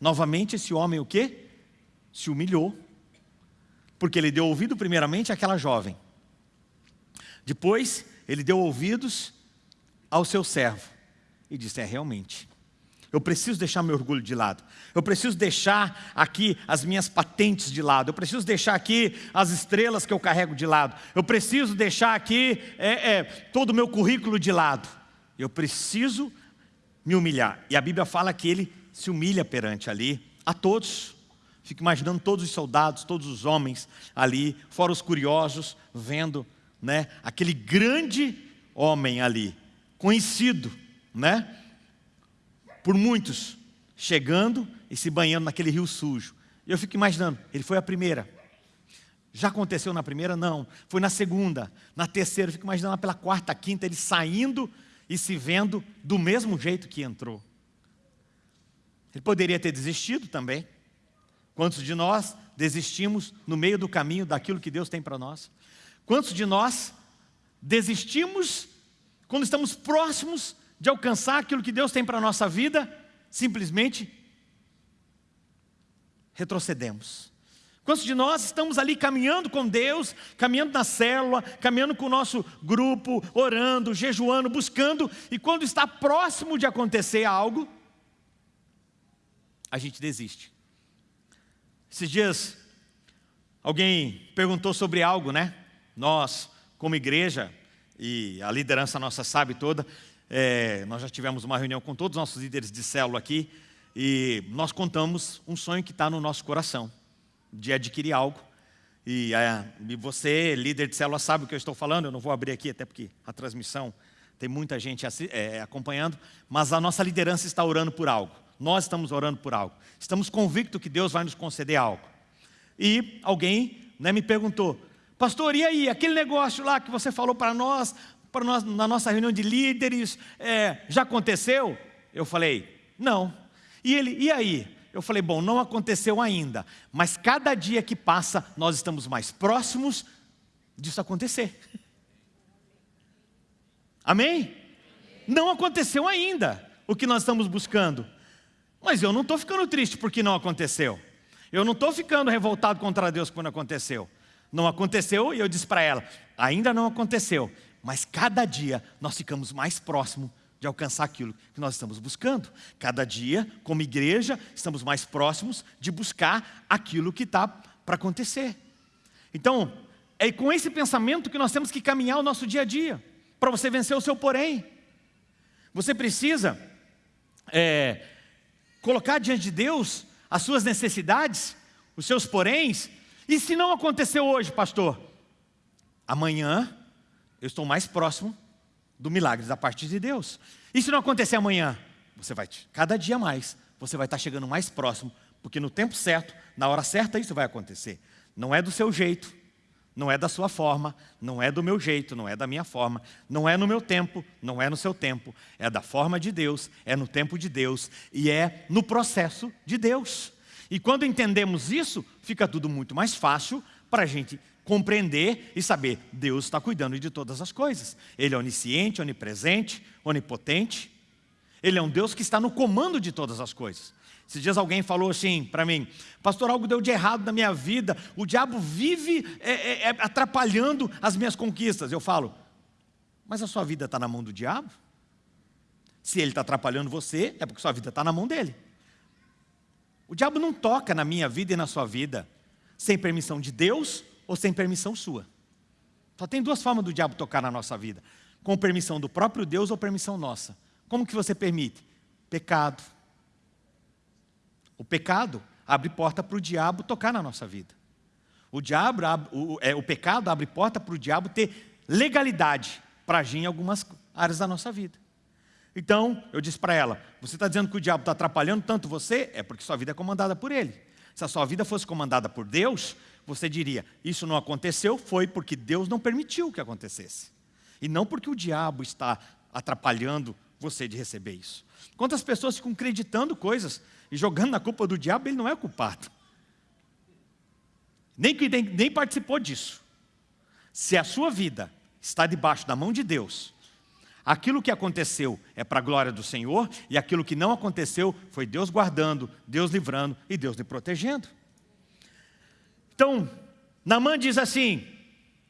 Novamente esse homem o quê? Se humilhou. Porque ele deu ouvido primeiramente àquela jovem. Depois ele deu ouvidos ao seu servo. E disse, é realmente, eu preciso deixar meu orgulho de lado. Eu preciso deixar aqui as minhas patentes de lado. Eu preciso deixar aqui as estrelas que eu carrego de lado. Eu preciso deixar aqui é, é, todo o meu currículo de lado. Eu preciso me humilhar. E a Bíblia fala que ele se humilha perante ali a todos. Fico imaginando todos os soldados, todos os homens ali, fora os curiosos, vendo né, aquele grande homem ali, conhecido, né? Por muitos, chegando e se banhando naquele rio sujo. Eu fico imaginando, ele foi a primeira. Já aconteceu na primeira? Não. Foi na segunda, na terceira, eu fico imaginando pela quarta, quinta, ele saindo e se vendo do mesmo jeito que entrou. Ele poderia ter desistido também. Quantos de nós desistimos no meio do caminho daquilo que Deus tem para nós? Quantos de nós desistimos quando estamos próximos de alcançar aquilo que Deus tem para a nossa vida, simplesmente retrocedemos. Quantos de nós estamos ali caminhando com Deus, caminhando na célula, caminhando com o nosso grupo, orando, jejuando, buscando, e quando está próximo de acontecer algo, a gente desiste. Esses dias, alguém perguntou sobre algo, né? Nós, como igreja, e a liderança nossa sabe toda, é, nós já tivemos uma reunião com todos os nossos líderes de célula aqui e nós contamos um sonho que está no nosso coração, de adquirir algo. E, é, e, você, líder de célula, sabe o que eu estou falando, eu não vou abrir aqui, até porque a transmissão tem muita gente é, acompanhando, mas a nossa liderança está orando por algo. Nós estamos orando por algo. Estamos convictos que Deus vai nos conceder algo. E alguém né, me perguntou, pastor, e aí, aquele negócio lá que você falou para nós, para nós, na nossa reunião de líderes, é, já aconteceu? Eu falei, não. E ele, e aí? Eu falei, bom, não aconteceu ainda, mas cada dia que passa, nós estamos mais próximos disso acontecer. Amém? Não aconteceu ainda o que nós estamos buscando. Mas eu não estou ficando triste porque não aconteceu. Eu não estou ficando revoltado contra Deus quando aconteceu. Não aconteceu e eu disse para ela, ainda não aconteceu, mas cada dia nós ficamos mais próximos de alcançar aquilo que nós estamos buscando. Cada dia, como igreja, estamos mais próximos de buscar aquilo que está para acontecer. Então, é com esse pensamento que nós temos que caminhar o nosso dia a dia, para você vencer o seu porém. Você precisa é, colocar diante de Deus as suas necessidades, os seus poréns, e se não aconteceu hoje, pastor, amanhã eu estou mais próximo do milagre da parte de Deus. E se não acontecer amanhã? Você vai, cada dia mais, você vai estar chegando mais próximo, porque no tempo certo, na hora certa, isso vai acontecer. Não é do seu jeito, não é da sua forma, não é do meu jeito, não é da minha forma, não é no meu tempo, não é no seu tempo, é da forma de Deus, é no tempo de Deus e é no processo de Deus. E quando entendemos isso, fica tudo muito mais fácil para a gente compreender e saber, Deus está cuidando de todas as coisas. Ele é onisciente, onipresente, onipotente. Ele é um Deus que está no comando de todas as coisas. Esses dias alguém falou assim para mim, pastor, algo deu de errado na minha vida, o diabo vive é, é, é, atrapalhando as minhas conquistas. Eu falo, mas a sua vida está na mão do diabo? Se ele está atrapalhando você, é porque sua vida está na mão dele. O diabo não toca na minha vida e na sua vida sem permissão de Deus ou sem permissão sua. Só tem duas formas do diabo tocar na nossa vida. Com permissão do próprio Deus ou permissão nossa. Como que você permite? Pecado. O pecado abre porta para o diabo tocar na nossa vida. O, diabo, o, é, o pecado abre porta para o diabo ter legalidade para agir em algumas áreas da nossa vida. Então, eu disse para ela, você está dizendo que o diabo está atrapalhando tanto você? É porque sua vida é comandada por ele. Se a sua vida fosse comandada por Deus, você diria, isso não aconteceu, foi porque Deus não permitiu que acontecesse. E não porque o diabo está atrapalhando você de receber isso. Quantas pessoas ficam acreditando coisas e jogando na culpa do diabo, ele não é culpado. Nem, nem, nem participou disso. Se a sua vida está debaixo da mão de Deus, Aquilo que aconteceu é para a glória do Senhor, e aquilo que não aconteceu foi Deus guardando, Deus livrando e Deus lhe protegendo. Então, Namã diz assim,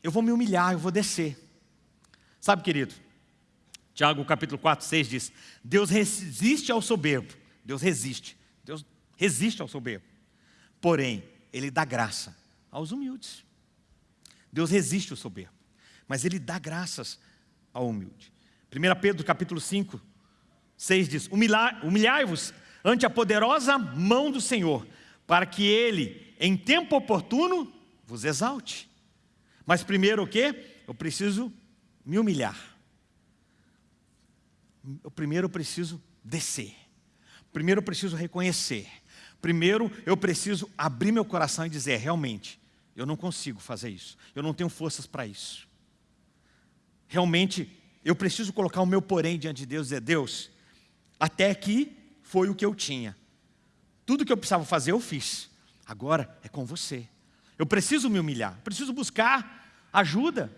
eu vou me humilhar, eu vou descer. Sabe, querido, Tiago capítulo 4, 6 diz, Deus resiste ao soberbo, Deus resiste, Deus resiste ao soberbo, porém, Ele dá graça aos humildes. Deus resiste ao soberbo, mas Ele dá graças ao humilde. 1 Pedro capítulo 5, 6 diz, humilhai-vos ante a poderosa mão do Senhor, para que Ele, em tempo oportuno, vos exalte. Mas primeiro o quê? Eu preciso me humilhar. Eu primeiro eu preciso descer. Primeiro eu preciso reconhecer. Primeiro eu preciso abrir meu coração e dizer, realmente, eu não consigo fazer isso. Eu não tenho forças para isso. Realmente eu preciso colocar o meu porém diante de Deus e dizer, Deus, até aqui foi o que eu tinha. Tudo que eu precisava fazer eu fiz. Agora é com você. Eu preciso me humilhar, preciso buscar ajuda.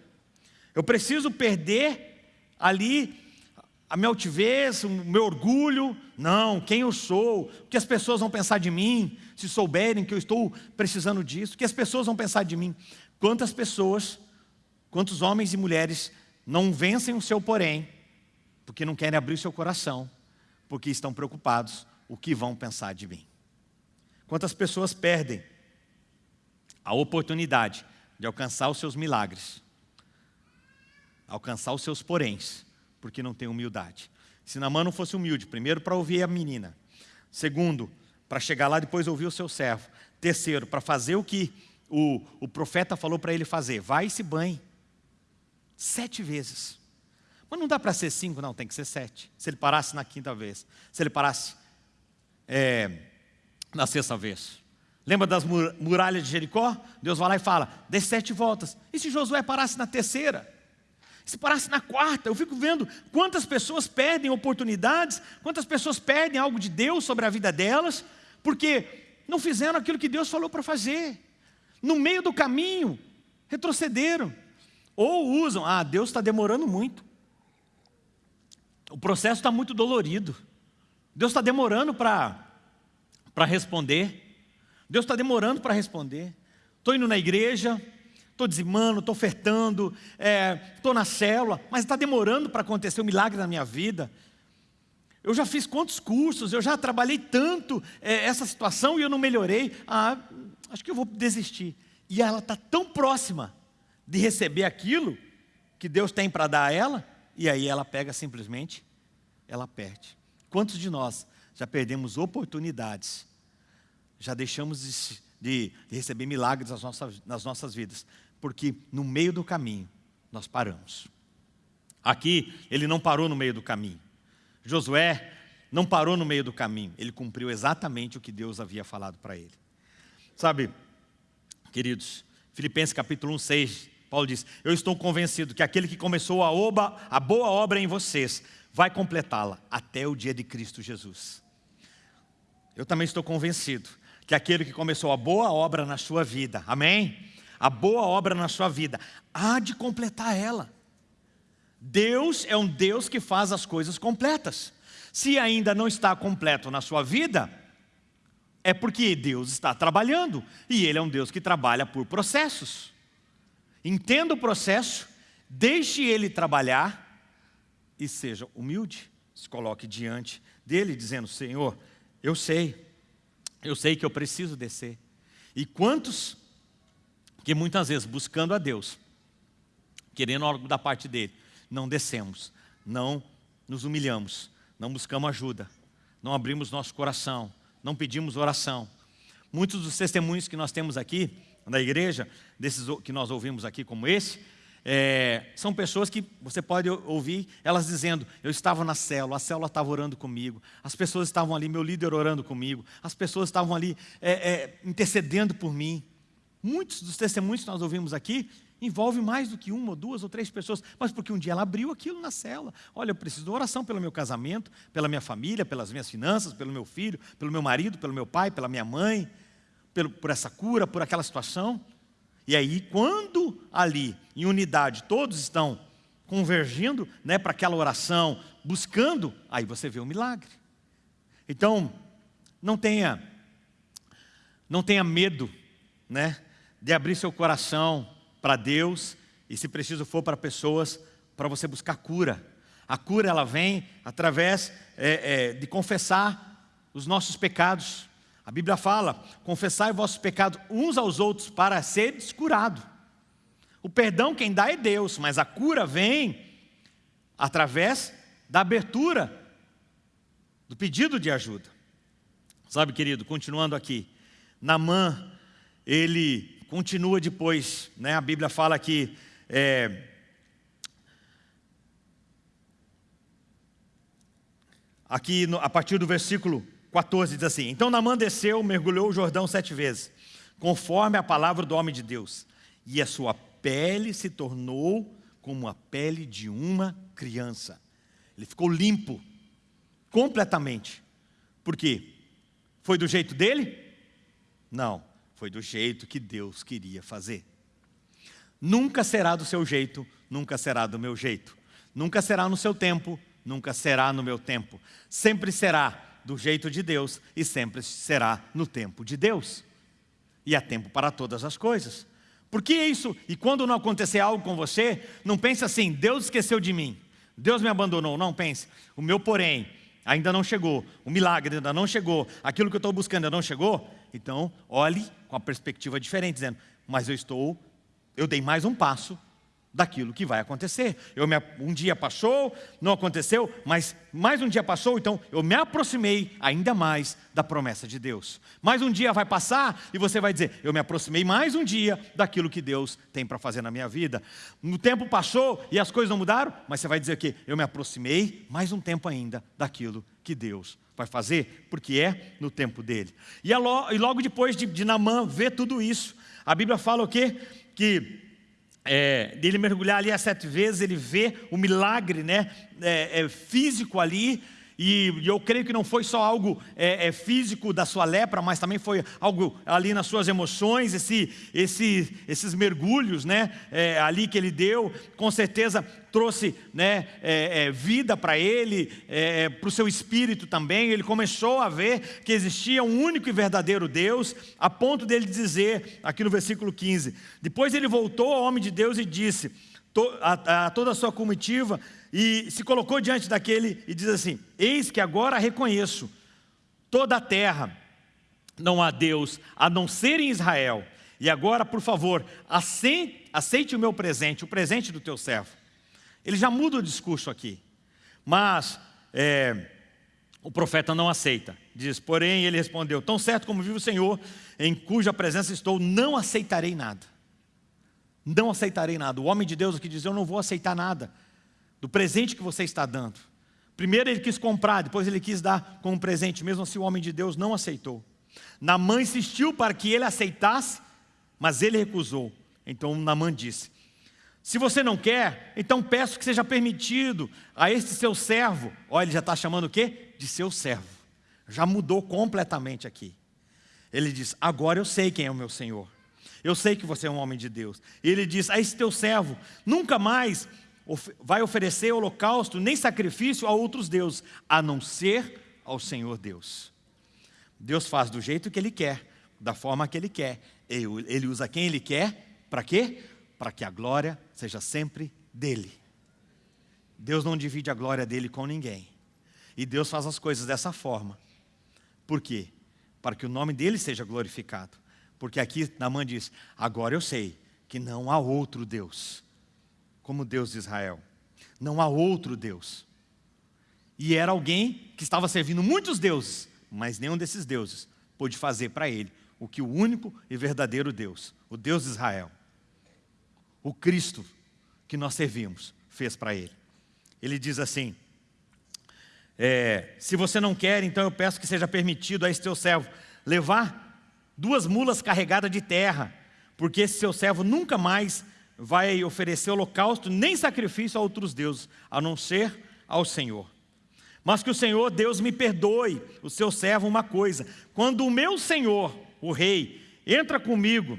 Eu preciso perder ali a minha altivez, o meu orgulho. Não, quem eu sou, o que as pessoas vão pensar de mim, se souberem que eu estou precisando disso, o que as pessoas vão pensar de mim. Quantas pessoas, quantos homens e mulheres não vencem o seu porém, porque não querem abrir o seu coração, porque estão preocupados o que vão pensar de mim. Quantas pessoas perdem a oportunidade de alcançar os seus milagres, alcançar os seus poréns, porque não tem humildade. Se Namã não fosse humilde, primeiro para ouvir a menina, segundo, para chegar lá depois ouvir o seu servo, terceiro, para fazer o que o, o profeta falou para ele fazer, vai e se banhe, Sete vezes. Mas não dá para ser cinco, não, tem que ser sete. Se ele parasse na quinta vez. Se ele parasse é, na sexta vez. Lembra das muralhas de Jericó? Deus vai lá e fala, dê sete voltas. E se Josué parasse na terceira? Se parasse na quarta, eu fico vendo quantas pessoas perdem oportunidades, quantas pessoas perdem algo de Deus sobre a vida delas, porque não fizeram aquilo que Deus falou para fazer. No meio do caminho, retrocederam. Ou usam, ah, Deus está demorando muito. O processo está muito dolorido. Deus está demorando para responder. Deus está demorando para responder. Estou indo na igreja, estou dizimando, estou ofertando, estou é, na célula, mas está demorando para acontecer o um milagre na minha vida. Eu já fiz quantos cursos, eu já trabalhei tanto é, essa situação e eu não melhorei. Ah, acho que eu vou desistir. E ela está tão próxima de receber aquilo que Deus tem para dar a ela, e aí ela pega simplesmente, ela perde. Quantos de nós já perdemos oportunidades, já deixamos de, de, receber milagres nas nossas, nas nossas vidas, porque no meio do caminho nós paramos. Aqui ele não parou no meio do caminho. Josué não parou no meio do caminho, ele cumpriu exatamente o que Deus havia falado para ele. Sabe, queridos, Filipenses capítulo 1, 6 Paulo diz, eu estou convencido que aquele que começou a, oba, a boa obra em vocês, vai completá-la até o dia de Cristo Jesus. Eu também estou convencido que aquele que começou a boa obra na sua vida, amém? A boa obra na sua vida, há de completar ela. Deus é um Deus que faz as coisas completas. Se ainda não está completo na sua vida, é porque Deus está trabalhando. E Ele é um Deus que trabalha por processos. Entenda o processo, deixe ele trabalhar e seja humilde. Se coloque diante dele dizendo, Senhor, eu sei, eu sei que eu preciso descer. E quantos que muitas vezes buscando a Deus, querendo algo da parte dele, não descemos, não nos humilhamos, não buscamos ajuda, não abrimos nosso coração, não pedimos oração. Muitos dos testemunhos que nós temos aqui, da igreja, desses que nós ouvimos aqui como esse, é, são pessoas que você pode ouvir elas dizendo, eu estava na célula, a célula estava orando comigo, as pessoas estavam ali, meu líder orando comigo, as pessoas estavam ali é, é, intercedendo por mim. Muitos dos testemunhos que nós ouvimos aqui envolvem mais do que uma, ou duas ou três pessoas, mas porque um dia ela abriu aquilo na célula. Olha, eu preciso de oração pelo meu casamento, pela minha família, pelas minhas finanças, pelo meu filho, pelo meu marido, pelo meu pai, pela minha mãe por, por essa cura, por aquela situação. E aí, quando ali, em unidade, todos estão convergindo né, para aquela oração, buscando, aí você vê o milagre. Então, não tenha, não tenha medo né, de abrir seu coração para Deus e se preciso for para pessoas, para você buscar cura. A cura ela vem através é, é, de confessar os nossos pecados. A Bíblia fala, confessai vossos pecados uns aos outros para seres curados. O perdão quem dá é Deus, mas a cura vem através da abertura, do pedido de ajuda. Sabe, querido, continuando aqui, Namã, ele continua depois, né? a Bíblia fala que é, aqui no, a partir do versículo 14 diz assim, Então Namã desceu, mergulhou o Jordão sete vezes, conforme a palavra do homem de Deus, e a sua pele se tornou como a pele de uma criança. Ele ficou limpo, completamente. Por quê? Foi do jeito dele? Não, foi do jeito que Deus queria fazer. Nunca será do seu jeito, nunca será do meu jeito. Nunca será no seu tempo, nunca será no meu tempo. Sempre será do jeito de Deus e sempre será no tempo de Deus. E há tempo para todas as coisas. Por que isso? E quando não acontecer algo com você, não pense assim, Deus esqueceu de mim, Deus me abandonou. Não pense, o meu porém ainda não chegou, o milagre ainda não chegou, aquilo que eu estou buscando ainda não chegou. Então, olhe com a perspectiva diferente, dizendo, mas eu estou eu dei mais um passo daquilo que vai acontecer. Eu me, um dia passou, não aconteceu, mas mais um dia passou, então eu me aproximei ainda mais da promessa de Deus. Mais um dia vai passar e você vai dizer, eu me aproximei mais um dia daquilo que Deus tem para fazer na minha vida. No tempo passou e as coisas não mudaram, mas você vai dizer que eu me aproximei mais um tempo ainda daquilo que Deus vai fazer, porque é no tempo dele. E, logo depois de, de Namã ver tudo isso, a Bíblia fala o quê? que é, dele mergulhar ali as sete vezes, ele vê o milagre né, é, é, físico ali, e, eu creio que não foi só algo é, é, físico da sua lepra, mas também foi algo ali nas suas emoções, esse, esse, esses mergulhos né, é, ali que ele deu, com certeza trouxe né, é, é, vida para ele, é, para o seu espírito também. Ele começou a ver que existia um único e verdadeiro Deus, a ponto dele dizer, aqui no versículo 15: Depois ele voltou ao homem de Deus e disse a, a toda a sua comitiva e se colocou diante daquele e diz assim: Eis que agora reconheço toda a terra, não há Deus a não ser em Israel. E agora, por favor, aceite, aceite o meu presente, o presente do teu servo. Ele já muda o discurso aqui, mas é, o profeta não aceita. Diz, porém, ele respondeu: Tão certo como vive o Senhor, em cuja presença estou, não aceitarei nada. Não aceitarei nada. O homem de Deus aqui diz: Eu não vou aceitar nada do presente que você está dando. Primeiro ele quis comprar, depois ele quis dar como presente, mesmo assim o homem de Deus não aceitou. Namã insistiu para que ele aceitasse, mas ele recusou. Então Namã disse, se você não quer, então peço que seja permitido a este seu servo, olha, ele já está chamando o quê? De seu servo. Já mudou completamente aqui. Ele diz, agora eu sei quem é o meu Senhor. Eu sei que você é um homem de Deus. E ele diz, a esse teu servo, nunca mais vai oferecer holocausto nem sacrifício a outros deuses, a não ser ao Senhor Deus. Deus faz do jeito que Ele quer, da forma que Ele quer. Ele usa quem Ele quer, para quê? Para que a glória seja sempre dEle. Deus não divide a glória dEle com ninguém. E Deus faz as coisas dessa forma. Por quê? Para que o nome dEle seja glorificado. Porque aqui Namã diz, agora eu sei que não há outro Deus como Deus de Israel. Não há outro Deus. E era alguém que estava servindo muitos deuses, mas nenhum desses deuses pôde fazer para ele o que o único e verdadeiro Deus, o Deus de Israel, o Cristo que nós servimos, fez para ele. Ele diz assim, é, se você não quer, então eu peço que seja permitido a esse teu servo levar duas mulas carregadas de terra, porque esse seu servo nunca mais vai oferecer holocausto nem sacrifício a outros deuses, a não ser ao Senhor. Mas que o Senhor, Deus, me perdoe, o seu servo, uma coisa: quando o meu Senhor, o rei, entra comigo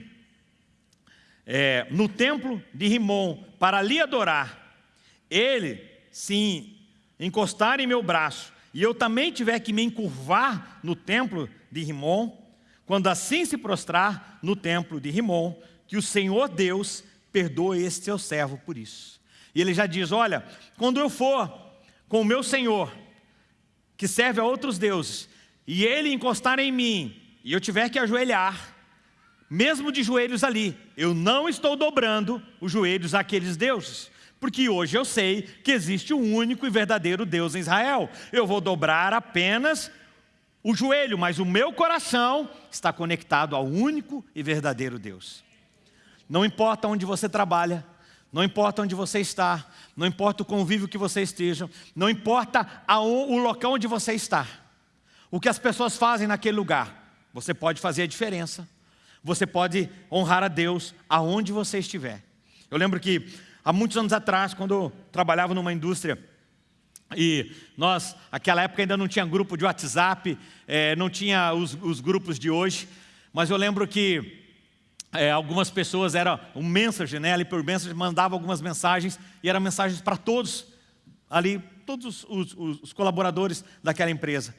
é, no templo de Rimon para ali adorar, ele sim encostar em meu braço e eu também tiver que me encurvar no templo de Rimon, quando assim se prostrar no templo de Rimon, que o Senhor Deus perdoe este seu servo por isso. E ele já diz, olha, quando eu for com o meu Senhor, que serve a outros deuses, e ele encostar em mim, e eu tiver que ajoelhar, mesmo de joelhos ali, eu não estou dobrando os joelhos àqueles deuses, porque hoje eu sei que existe um único e verdadeiro Deus em Israel. Eu vou dobrar apenas o joelho, mas o meu coração está conectado ao único e verdadeiro Deus. Não importa onde você trabalha, não importa onde você está, não importa o convívio que você esteja, não importa o local onde você está, o que as pessoas fazem naquele lugar, você pode fazer a diferença, você pode honrar a Deus aonde você estiver. Eu lembro que há muitos anos atrás, quando eu trabalhava numa indústria, e nós, naquela época ainda não tinha grupo de WhatsApp, é, não tinha os, os, grupos de hoje, mas eu lembro que é, algumas pessoas, era um Messenger, né, ali por Messenger, mandava algumas mensagens, e eram mensagens para todos, ali, todos os, os, os, colaboradores daquela empresa.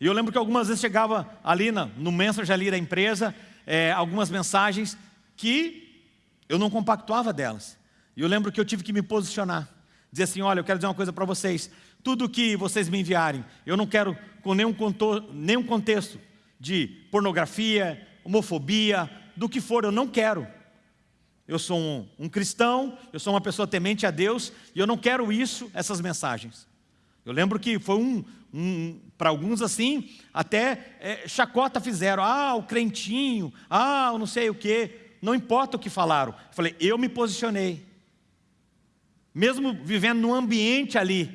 E eu lembro que algumas vezes chegava ali na, no Messenger ali da empresa, é, algumas mensagens que eu não compactuava delas. E eu lembro que eu tive que me posicionar. Dizer assim, olha, eu quero dizer uma coisa para vocês. Tudo que vocês me enviarem, eu não quero com nenhum, nenhum contexto de pornografia, homofobia, do que for, eu não quero. Eu sou um, um, cristão, eu sou uma pessoa temente a Deus, e eu não quero isso, essas mensagens. Eu lembro que foi um, um para alguns assim, até é, chacota fizeram, ah, o crentinho, ah, não sei o quê, não importa o que falaram. Eu falei, eu me posicionei. Mesmo vivendo num ambiente ali,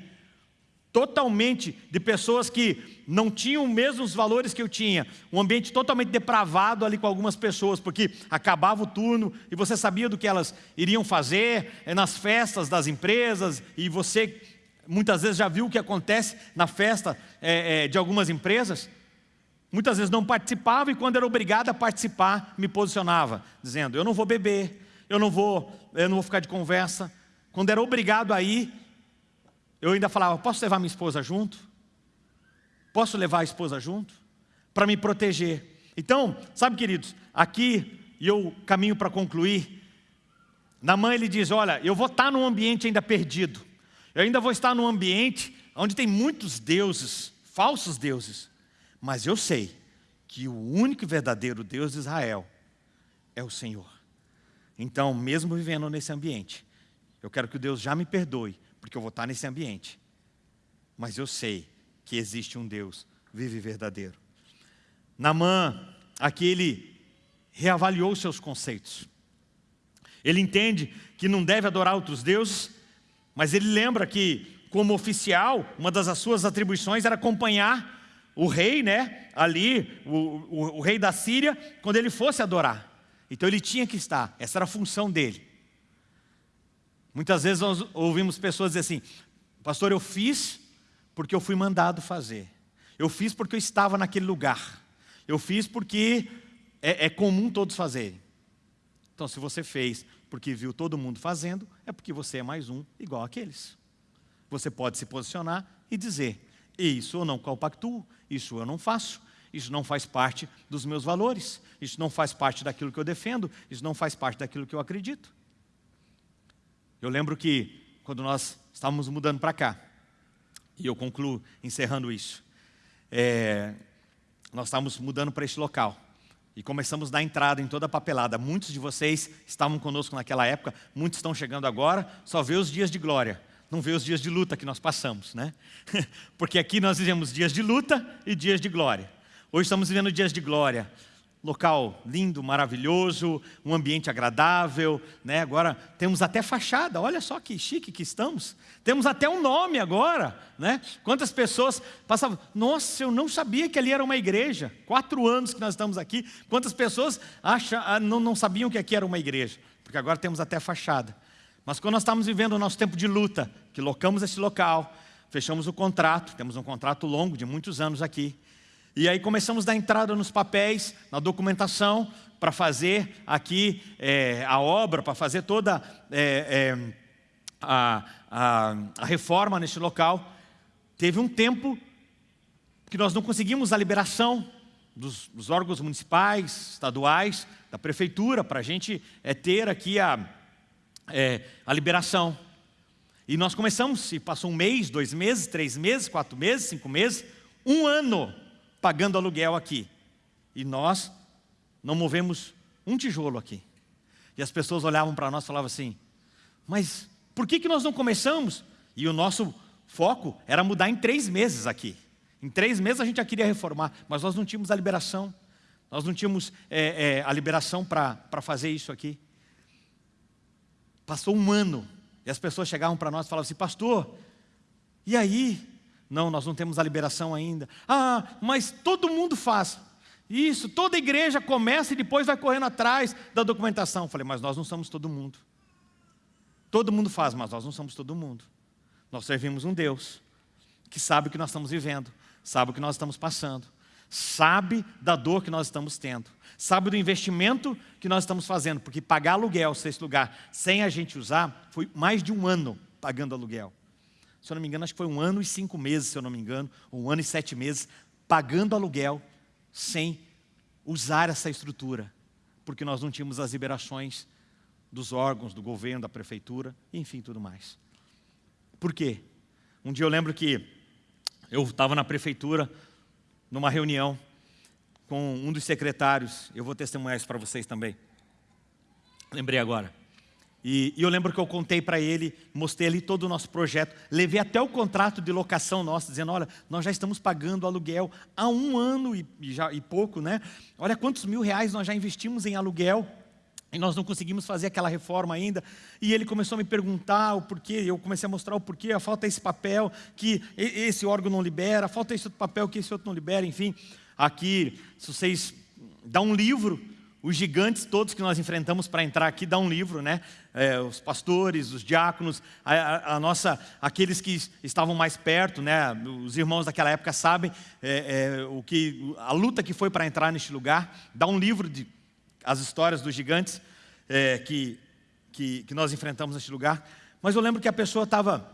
totalmente de pessoas que não tinham os mesmos valores que eu tinha, um ambiente totalmente depravado ali com algumas pessoas, porque acabava o turno e você sabia do que elas iriam fazer é, nas festas das empresas e você muitas vezes já viu o que acontece na festa é, é, de algumas empresas. Muitas vezes não participava e quando era obrigado a participar, me posicionava, dizendo, eu não vou beber, eu não vou, eu não vou ficar de conversa. Quando era obrigado a ir, eu ainda falava, posso levar minha esposa junto? Posso levar a esposa junto? Para me proteger. Então, sabe queridos, aqui, e eu caminho para concluir, na mãe ele diz, olha, eu vou estar num ambiente ainda perdido. Eu ainda vou estar num ambiente onde tem muitos deuses, falsos deuses. Mas eu sei que o único e verdadeiro Deus de Israel é o Senhor. Então, mesmo vivendo nesse ambiente, eu quero que Deus já me perdoe, porque eu vou estar nesse ambiente. Mas eu sei que existe um Deus vivo e verdadeiro. Namã, aqui ele reavaliou seus conceitos. Ele entende que não deve adorar outros deuses, mas ele lembra que, como oficial, uma das suas atribuições era acompanhar o rei, né, ali, o, o, o rei da Síria, quando ele fosse adorar. Então ele tinha que estar, essa era a função dele. Muitas vezes nós ouvimos pessoas dizer assim, pastor, eu fiz porque eu fui mandado fazer. Eu fiz porque eu estava naquele lugar. Eu fiz porque é, é comum todos fazerem. Então, se você fez porque viu todo mundo fazendo, é porque você é mais um igual aqueles. Você pode se posicionar e dizer, isso eu não compactuo, isso eu não faço, isso não faz parte dos meus valores, isso não faz parte daquilo que eu defendo, isso não faz parte daquilo que eu acredito. Eu lembro que quando nós estávamos mudando para cá, e eu concluo encerrando isso, é, nós estávamos mudando para este local, e começamos a dar entrada em toda a papelada. Muitos de vocês estavam conosco naquela época, muitos estão chegando agora, só vê os dias de glória, não vê os dias de luta que nós passamos, né? Porque aqui nós vivemos dias de luta e dias de glória. Hoje estamos vivendo dias de glória, local lindo, maravilhoso, um ambiente agradável, né? agora temos até fachada, olha só que chique que estamos, temos até um nome agora, né? quantas pessoas passavam, nossa, eu não sabia que ali era uma igreja, quatro anos que nós estamos aqui, quantas pessoas acham, ah, não, não sabiam que aqui era uma igreja, porque agora temos até fachada, mas quando nós estamos vivendo o nosso tempo de luta, que locamos esse local, fechamos o contrato, temos um contrato longo de muitos anos aqui, e aí começamos a dar entrada nos papéis, na documentação, para fazer aqui é, a obra, para fazer toda é, é, a, a, a reforma neste local, teve um tempo que nós não conseguimos a liberação dos, dos órgãos municipais, estaduais, da prefeitura, para a gente é, ter aqui a, é, a liberação. E nós começamos, e passou um mês, dois meses, três meses, quatro meses, cinco meses, um ano pagando aluguel aqui. E nós não movemos um tijolo aqui. E as pessoas olhavam para nós e falavam assim, mas por que, que nós não começamos? E o nosso foco era mudar em três meses aqui. Em três meses a gente já queria reformar, mas nós não tínhamos a liberação. Nós não tínhamos é, é, a liberação para fazer isso aqui. Passou um ano e as pessoas chegavam para nós e falavam assim, pastor, e aí? Não, nós não temos a liberação ainda. Ah, mas todo mundo faz. Isso, toda igreja começa e depois vai correndo atrás da documentação. falei, mas nós não somos todo mundo. Todo mundo faz, mas nós não somos todo mundo. Nós servimos um Deus que sabe o que nós estamos vivendo, sabe o que nós estamos passando, sabe da dor que nós estamos tendo, sabe do investimento que nós estamos fazendo, porque pagar aluguel, sexto lugar, sem a gente usar, foi mais de um ano pagando aluguel. Se eu não me engano, acho que foi um ano e cinco meses, se eu não me engano, ou um ano e sete meses, pagando aluguel sem usar essa estrutura, porque nós não tínhamos as liberações dos órgãos, do governo, da prefeitura, enfim, tudo mais. Por quê? Um dia eu lembro que eu estava na prefeitura, numa reunião, com um dos secretários, eu vou testemunhar isso para vocês também. Lembrei agora. E, e eu lembro que eu contei para ele, mostrei ali todo o nosso projeto, levei até o contrato de locação nosso, dizendo, olha, nós já estamos pagando aluguel há um ano e, e, já, e pouco, né? Olha quantos mil reais nós já investimos em aluguel e nós não conseguimos fazer aquela reforma ainda. E ele começou a me perguntar o porquê, eu comecei a mostrar o porquê, falta esse papel que esse órgão não libera, falta esse outro papel que esse outro não libera, enfim. Aqui, se vocês dão um livro, os gigantes todos que nós enfrentamos para entrar aqui, dá um livro, né? É, os pastores, os diáconos, a, a, nossa, aqueles que estavam mais perto, né? Os irmãos daquela época sabem é, é, o que, a luta que foi para entrar neste lugar. Dá um livro de as histórias dos gigantes é, que, que, que, nós enfrentamos neste lugar. Mas eu lembro que a pessoa estava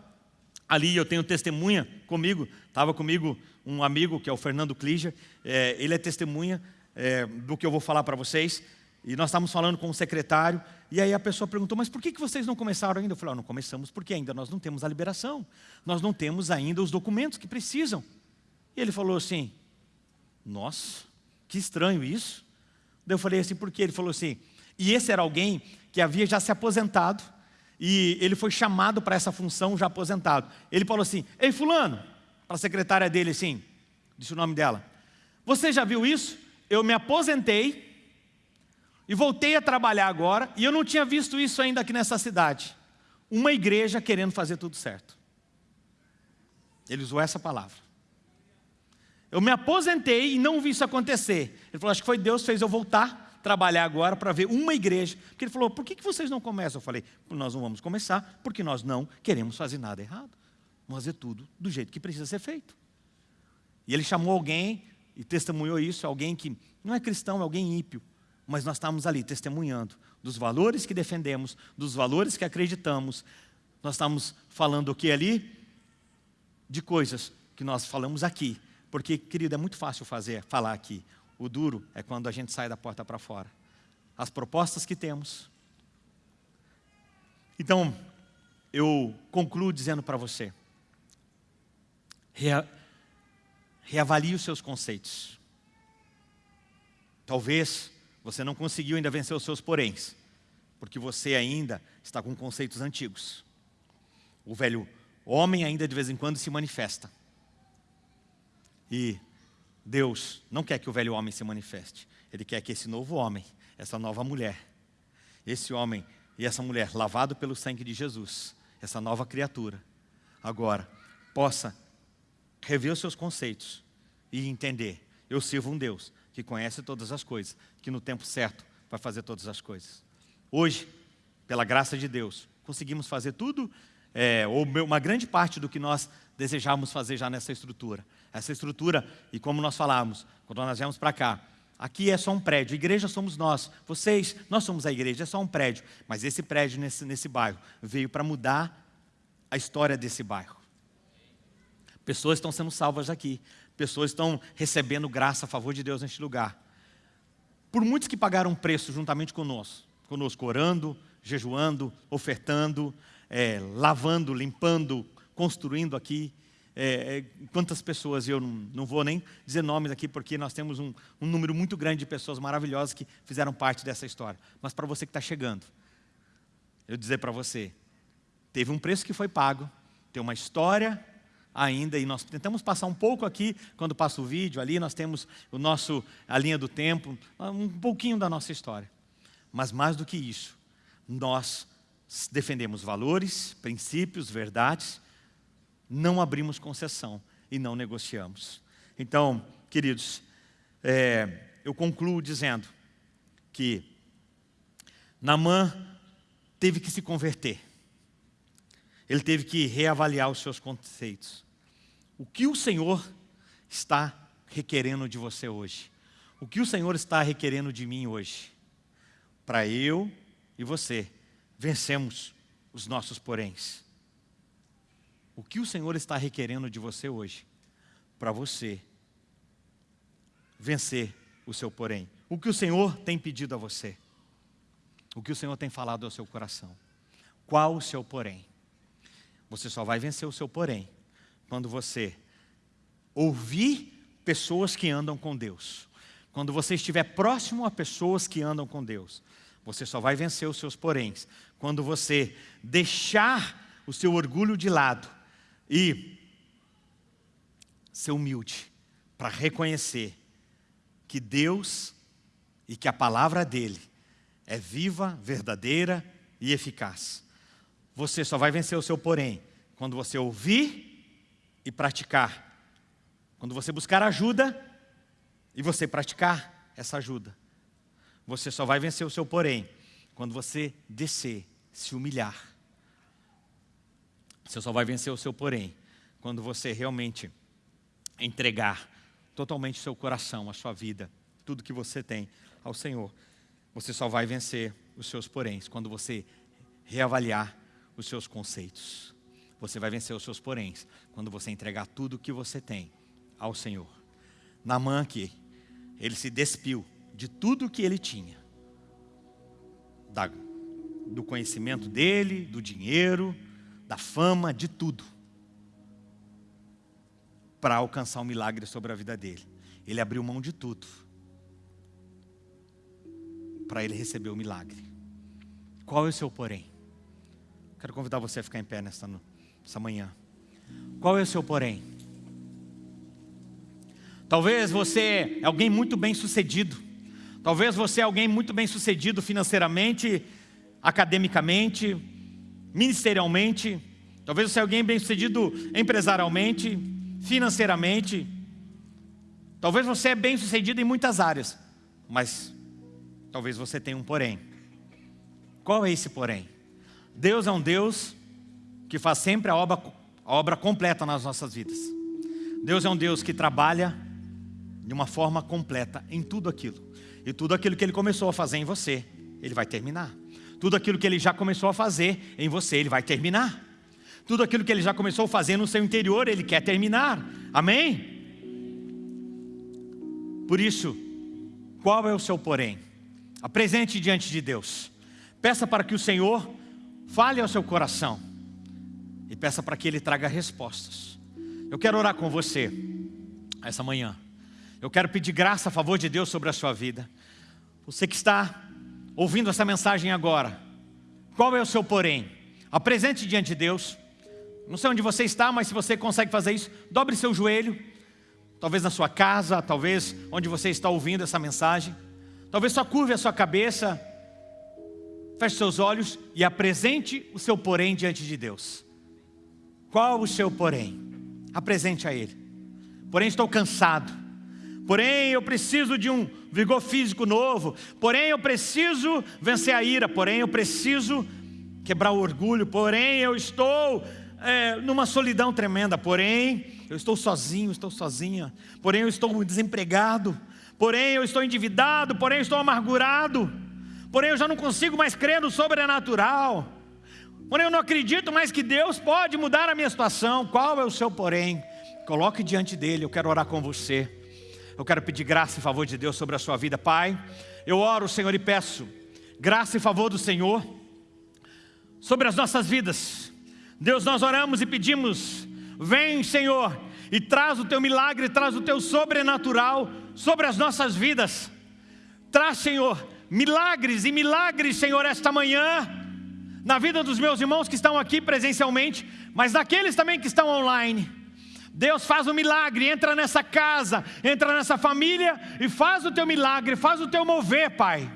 ali, eu tenho testemunha comigo, estava comigo um amigo que é o Fernando Kliger, é, ele é testemunha é, do que eu vou falar para vocês, e nós estávamos falando com o secretário, e aí a pessoa perguntou, mas por que, vocês não começaram ainda? Eu falei, oh, não começamos porque ainda nós não temos a liberação, nós não temos ainda os documentos que precisam. E ele falou assim, nossa, que estranho isso. Daí eu falei assim, por quê? Ele falou assim, e esse era alguém que havia já se aposentado, e ele foi chamado para essa função já aposentado. Ele falou assim, ei fulano, para a secretária dele assim, disse o nome dela, você já viu isso? Eu me aposentei e voltei a trabalhar agora, e eu não tinha visto isso ainda aqui nessa cidade. Uma igreja querendo fazer tudo certo. Ele usou essa palavra. Eu me aposentei e não vi isso acontecer. Ele falou, acho que foi Deus que fez eu voltar trabalhar agora para ver uma igreja. Porque ele falou, por que, vocês não começam? Eu falei, nós não vamos começar porque nós não queremos fazer nada errado. Vamos fazer tudo do jeito que precisa ser feito. E ele chamou alguém e testemunhou isso, alguém que não é cristão, é alguém ímpio. Mas nós estamos ali testemunhando dos valores que defendemos, dos valores que acreditamos. Nós estamos falando o que ali? De coisas que nós falamos aqui, porque, querido, é muito fácil fazer, falar aqui. O duro é quando a gente sai da porta para fora. As propostas que temos. Então, eu concluo dizendo para você, rea, reavalie os seus conceitos. Talvez você não conseguiu ainda vencer os seus poréns, porque você ainda está com conceitos antigos. O velho homem ainda de vez em quando se manifesta. E Deus não quer que o velho homem se manifeste. Ele quer que esse novo homem, essa nova mulher, esse homem e essa mulher, lavado pelo sangue de Jesus, essa nova criatura, agora possa rever os seus conceitos e entender, eu sirvo um Deus que conhece todas as coisas, que no tempo certo vai fazer todas as coisas. Hoje, pela graça de Deus, conseguimos fazer tudo, é, ou uma grande parte do que nós desejávamos fazer já nessa estrutura. Essa estrutura, e como nós falávamos, quando nós viemos para cá, aqui é só um prédio, igreja somos nós, vocês, nós somos a igreja, é só um prédio. Mas esse prédio nesse, nesse bairro veio para mudar a história desse bairro. Pessoas estão sendo salvas aqui. Pessoas estão recebendo graça a favor de Deus neste lugar. Por muitos que pagaram preço juntamente conosco, conosco orando, jejuando, ofertando, é, lavando, limpando, construindo aqui. É, é, quantas pessoas, eu não, não, vou nem dizer nomes aqui, porque nós temos um, um número muito grande de pessoas maravilhosas que fizeram parte dessa história. Mas para você que está chegando, eu dizer para você, teve um preço que foi pago, tem uma história ainda, e nós tentamos passar um pouco aqui, quando passa o vídeo ali, nós temos o nosso, a linha do tempo, um pouquinho da nossa história. Mas mais do que isso, nós defendemos valores, princípios, verdades, não abrimos concessão e não negociamos. Então, queridos, é, eu concluo dizendo que Namã teve que se converter. Ele teve que reavaliar os seus conceitos. O que o Senhor está requerendo de você hoje? O que o Senhor está requerendo de mim hoje? Para eu e você vencemos os nossos poréns. O que o Senhor está requerendo de você hoje? Para você vencer o seu porém. O que o Senhor tem pedido a você? O que o Senhor tem falado ao seu coração? Qual o seu porém? Você só vai vencer o seu porém quando você ouvir pessoas que andam com Deus. Quando você estiver próximo a pessoas que andam com Deus, você só vai vencer os seus poréns. Quando você deixar o seu orgulho de lado e ser humilde para reconhecer que Deus e que a palavra dEle é viva, verdadeira e eficaz. Você só vai vencer o seu porém quando você ouvir e praticar. Quando você buscar ajuda e você praticar essa ajuda. Você só vai vencer o seu porém quando você descer, se humilhar. Você só vai vencer o seu porém quando você realmente entregar totalmente o seu coração, a sua vida, tudo que você tem ao Senhor. Você só vai vencer os seus poréns quando você reavaliar os seus conceitos. Você vai vencer os seus poréns quando você entregar tudo o que você tem ao Senhor. Namã aqui, ele se despiu de tudo o que ele tinha. Da, do conhecimento dele, do dinheiro, da fama, de tudo. Para alcançar um milagre sobre a vida dele. Ele abriu mão de tudo. Para ele receber o milagre. Qual é o seu porém? Quero convidar você a ficar em pé nesta noite essa manhã. Qual é o seu porém? Talvez você é alguém muito bem sucedido. Talvez você é alguém muito bem sucedido financeiramente, academicamente, ministerialmente. Talvez você é alguém bem sucedido empresarialmente, financeiramente. Talvez você é bem sucedido em muitas áreas, mas talvez você tenha um porém. Qual é esse porém? Deus é um Deus que faz sempre a obra, a obra completa nas nossas vidas. Deus é um Deus que trabalha de uma forma completa em tudo aquilo. E tudo aquilo que Ele começou a fazer em você, Ele vai terminar. Tudo aquilo que Ele já começou a fazer em você, Ele vai terminar. Tudo aquilo que Ele já começou a fazer no seu interior, Ele quer terminar. Amém? Por isso, qual é o seu porém? Apresente diante de Deus. Peça para que o Senhor fale ao seu coração e peça para que Ele traga respostas. Eu quero orar com você essa manhã. Eu quero pedir graça a favor de Deus sobre a sua vida. Você que está ouvindo essa mensagem agora, qual é o seu porém? Apresente diante de Deus. Não sei onde você está, mas se você consegue fazer isso, dobre seu joelho. Talvez na sua casa, talvez onde você está ouvindo essa mensagem. Talvez só curve a sua cabeça, feche seus olhos e apresente o seu porém diante de Deus. Qual o seu porém? Apresente a Ele. Porém estou cansado. Porém eu preciso de um vigor físico novo. Porém eu preciso vencer a ira. Porém eu preciso quebrar o orgulho. Porém eu estou é, numa solidão tremenda. Porém eu estou sozinho, estou sozinha. Porém eu estou desempregado. Porém eu estou endividado. Porém eu estou amargurado. Porém eu já não consigo mais crer no sobrenatural. Porém, eu não acredito mais que Deus pode mudar a minha situação. Qual é o seu porém? Coloque diante dele, eu quero orar com você. Eu quero pedir graça e favor de Deus sobre a sua vida. Pai, eu oro, Senhor, e peço graça e favor do Senhor sobre as nossas vidas. Deus, nós oramos e pedimos, vem, Senhor, e traz o teu milagre, traz o teu sobrenatural sobre as nossas vidas. Traz, Senhor, milagres e milagres, Senhor, esta manhã, na vida dos meus irmãos que estão aqui presencialmente, mas daqueles também que estão online. Deus faz um milagre, entra nessa casa, entra nessa família e faz o teu milagre, faz o teu mover, Pai.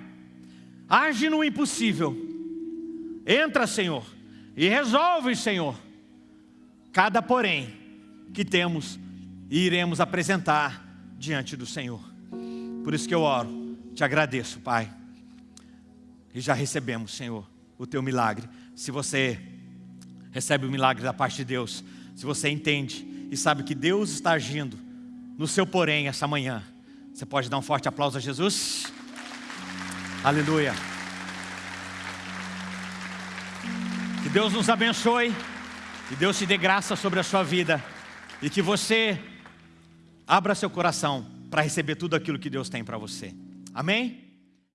Age no impossível. Entra, Senhor, e resolve, Senhor, cada porém que temos e iremos apresentar diante do Senhor. Por isso que eu oro, te agradeço, Pai. E já recebemos, Senhor, o teu milagre. Se você recebe o milagre da parte de Deus, se você entende e sabe que Deus está agindo no seu porém essa manhã, você pode dar um forte aplauso a Jesus? Aleluia. Que Deus nos abençoe, que Deus te dê graça sobre a sua vida e que você abra seu coração para receber tudo aquilo que Deus tem para você. Amém?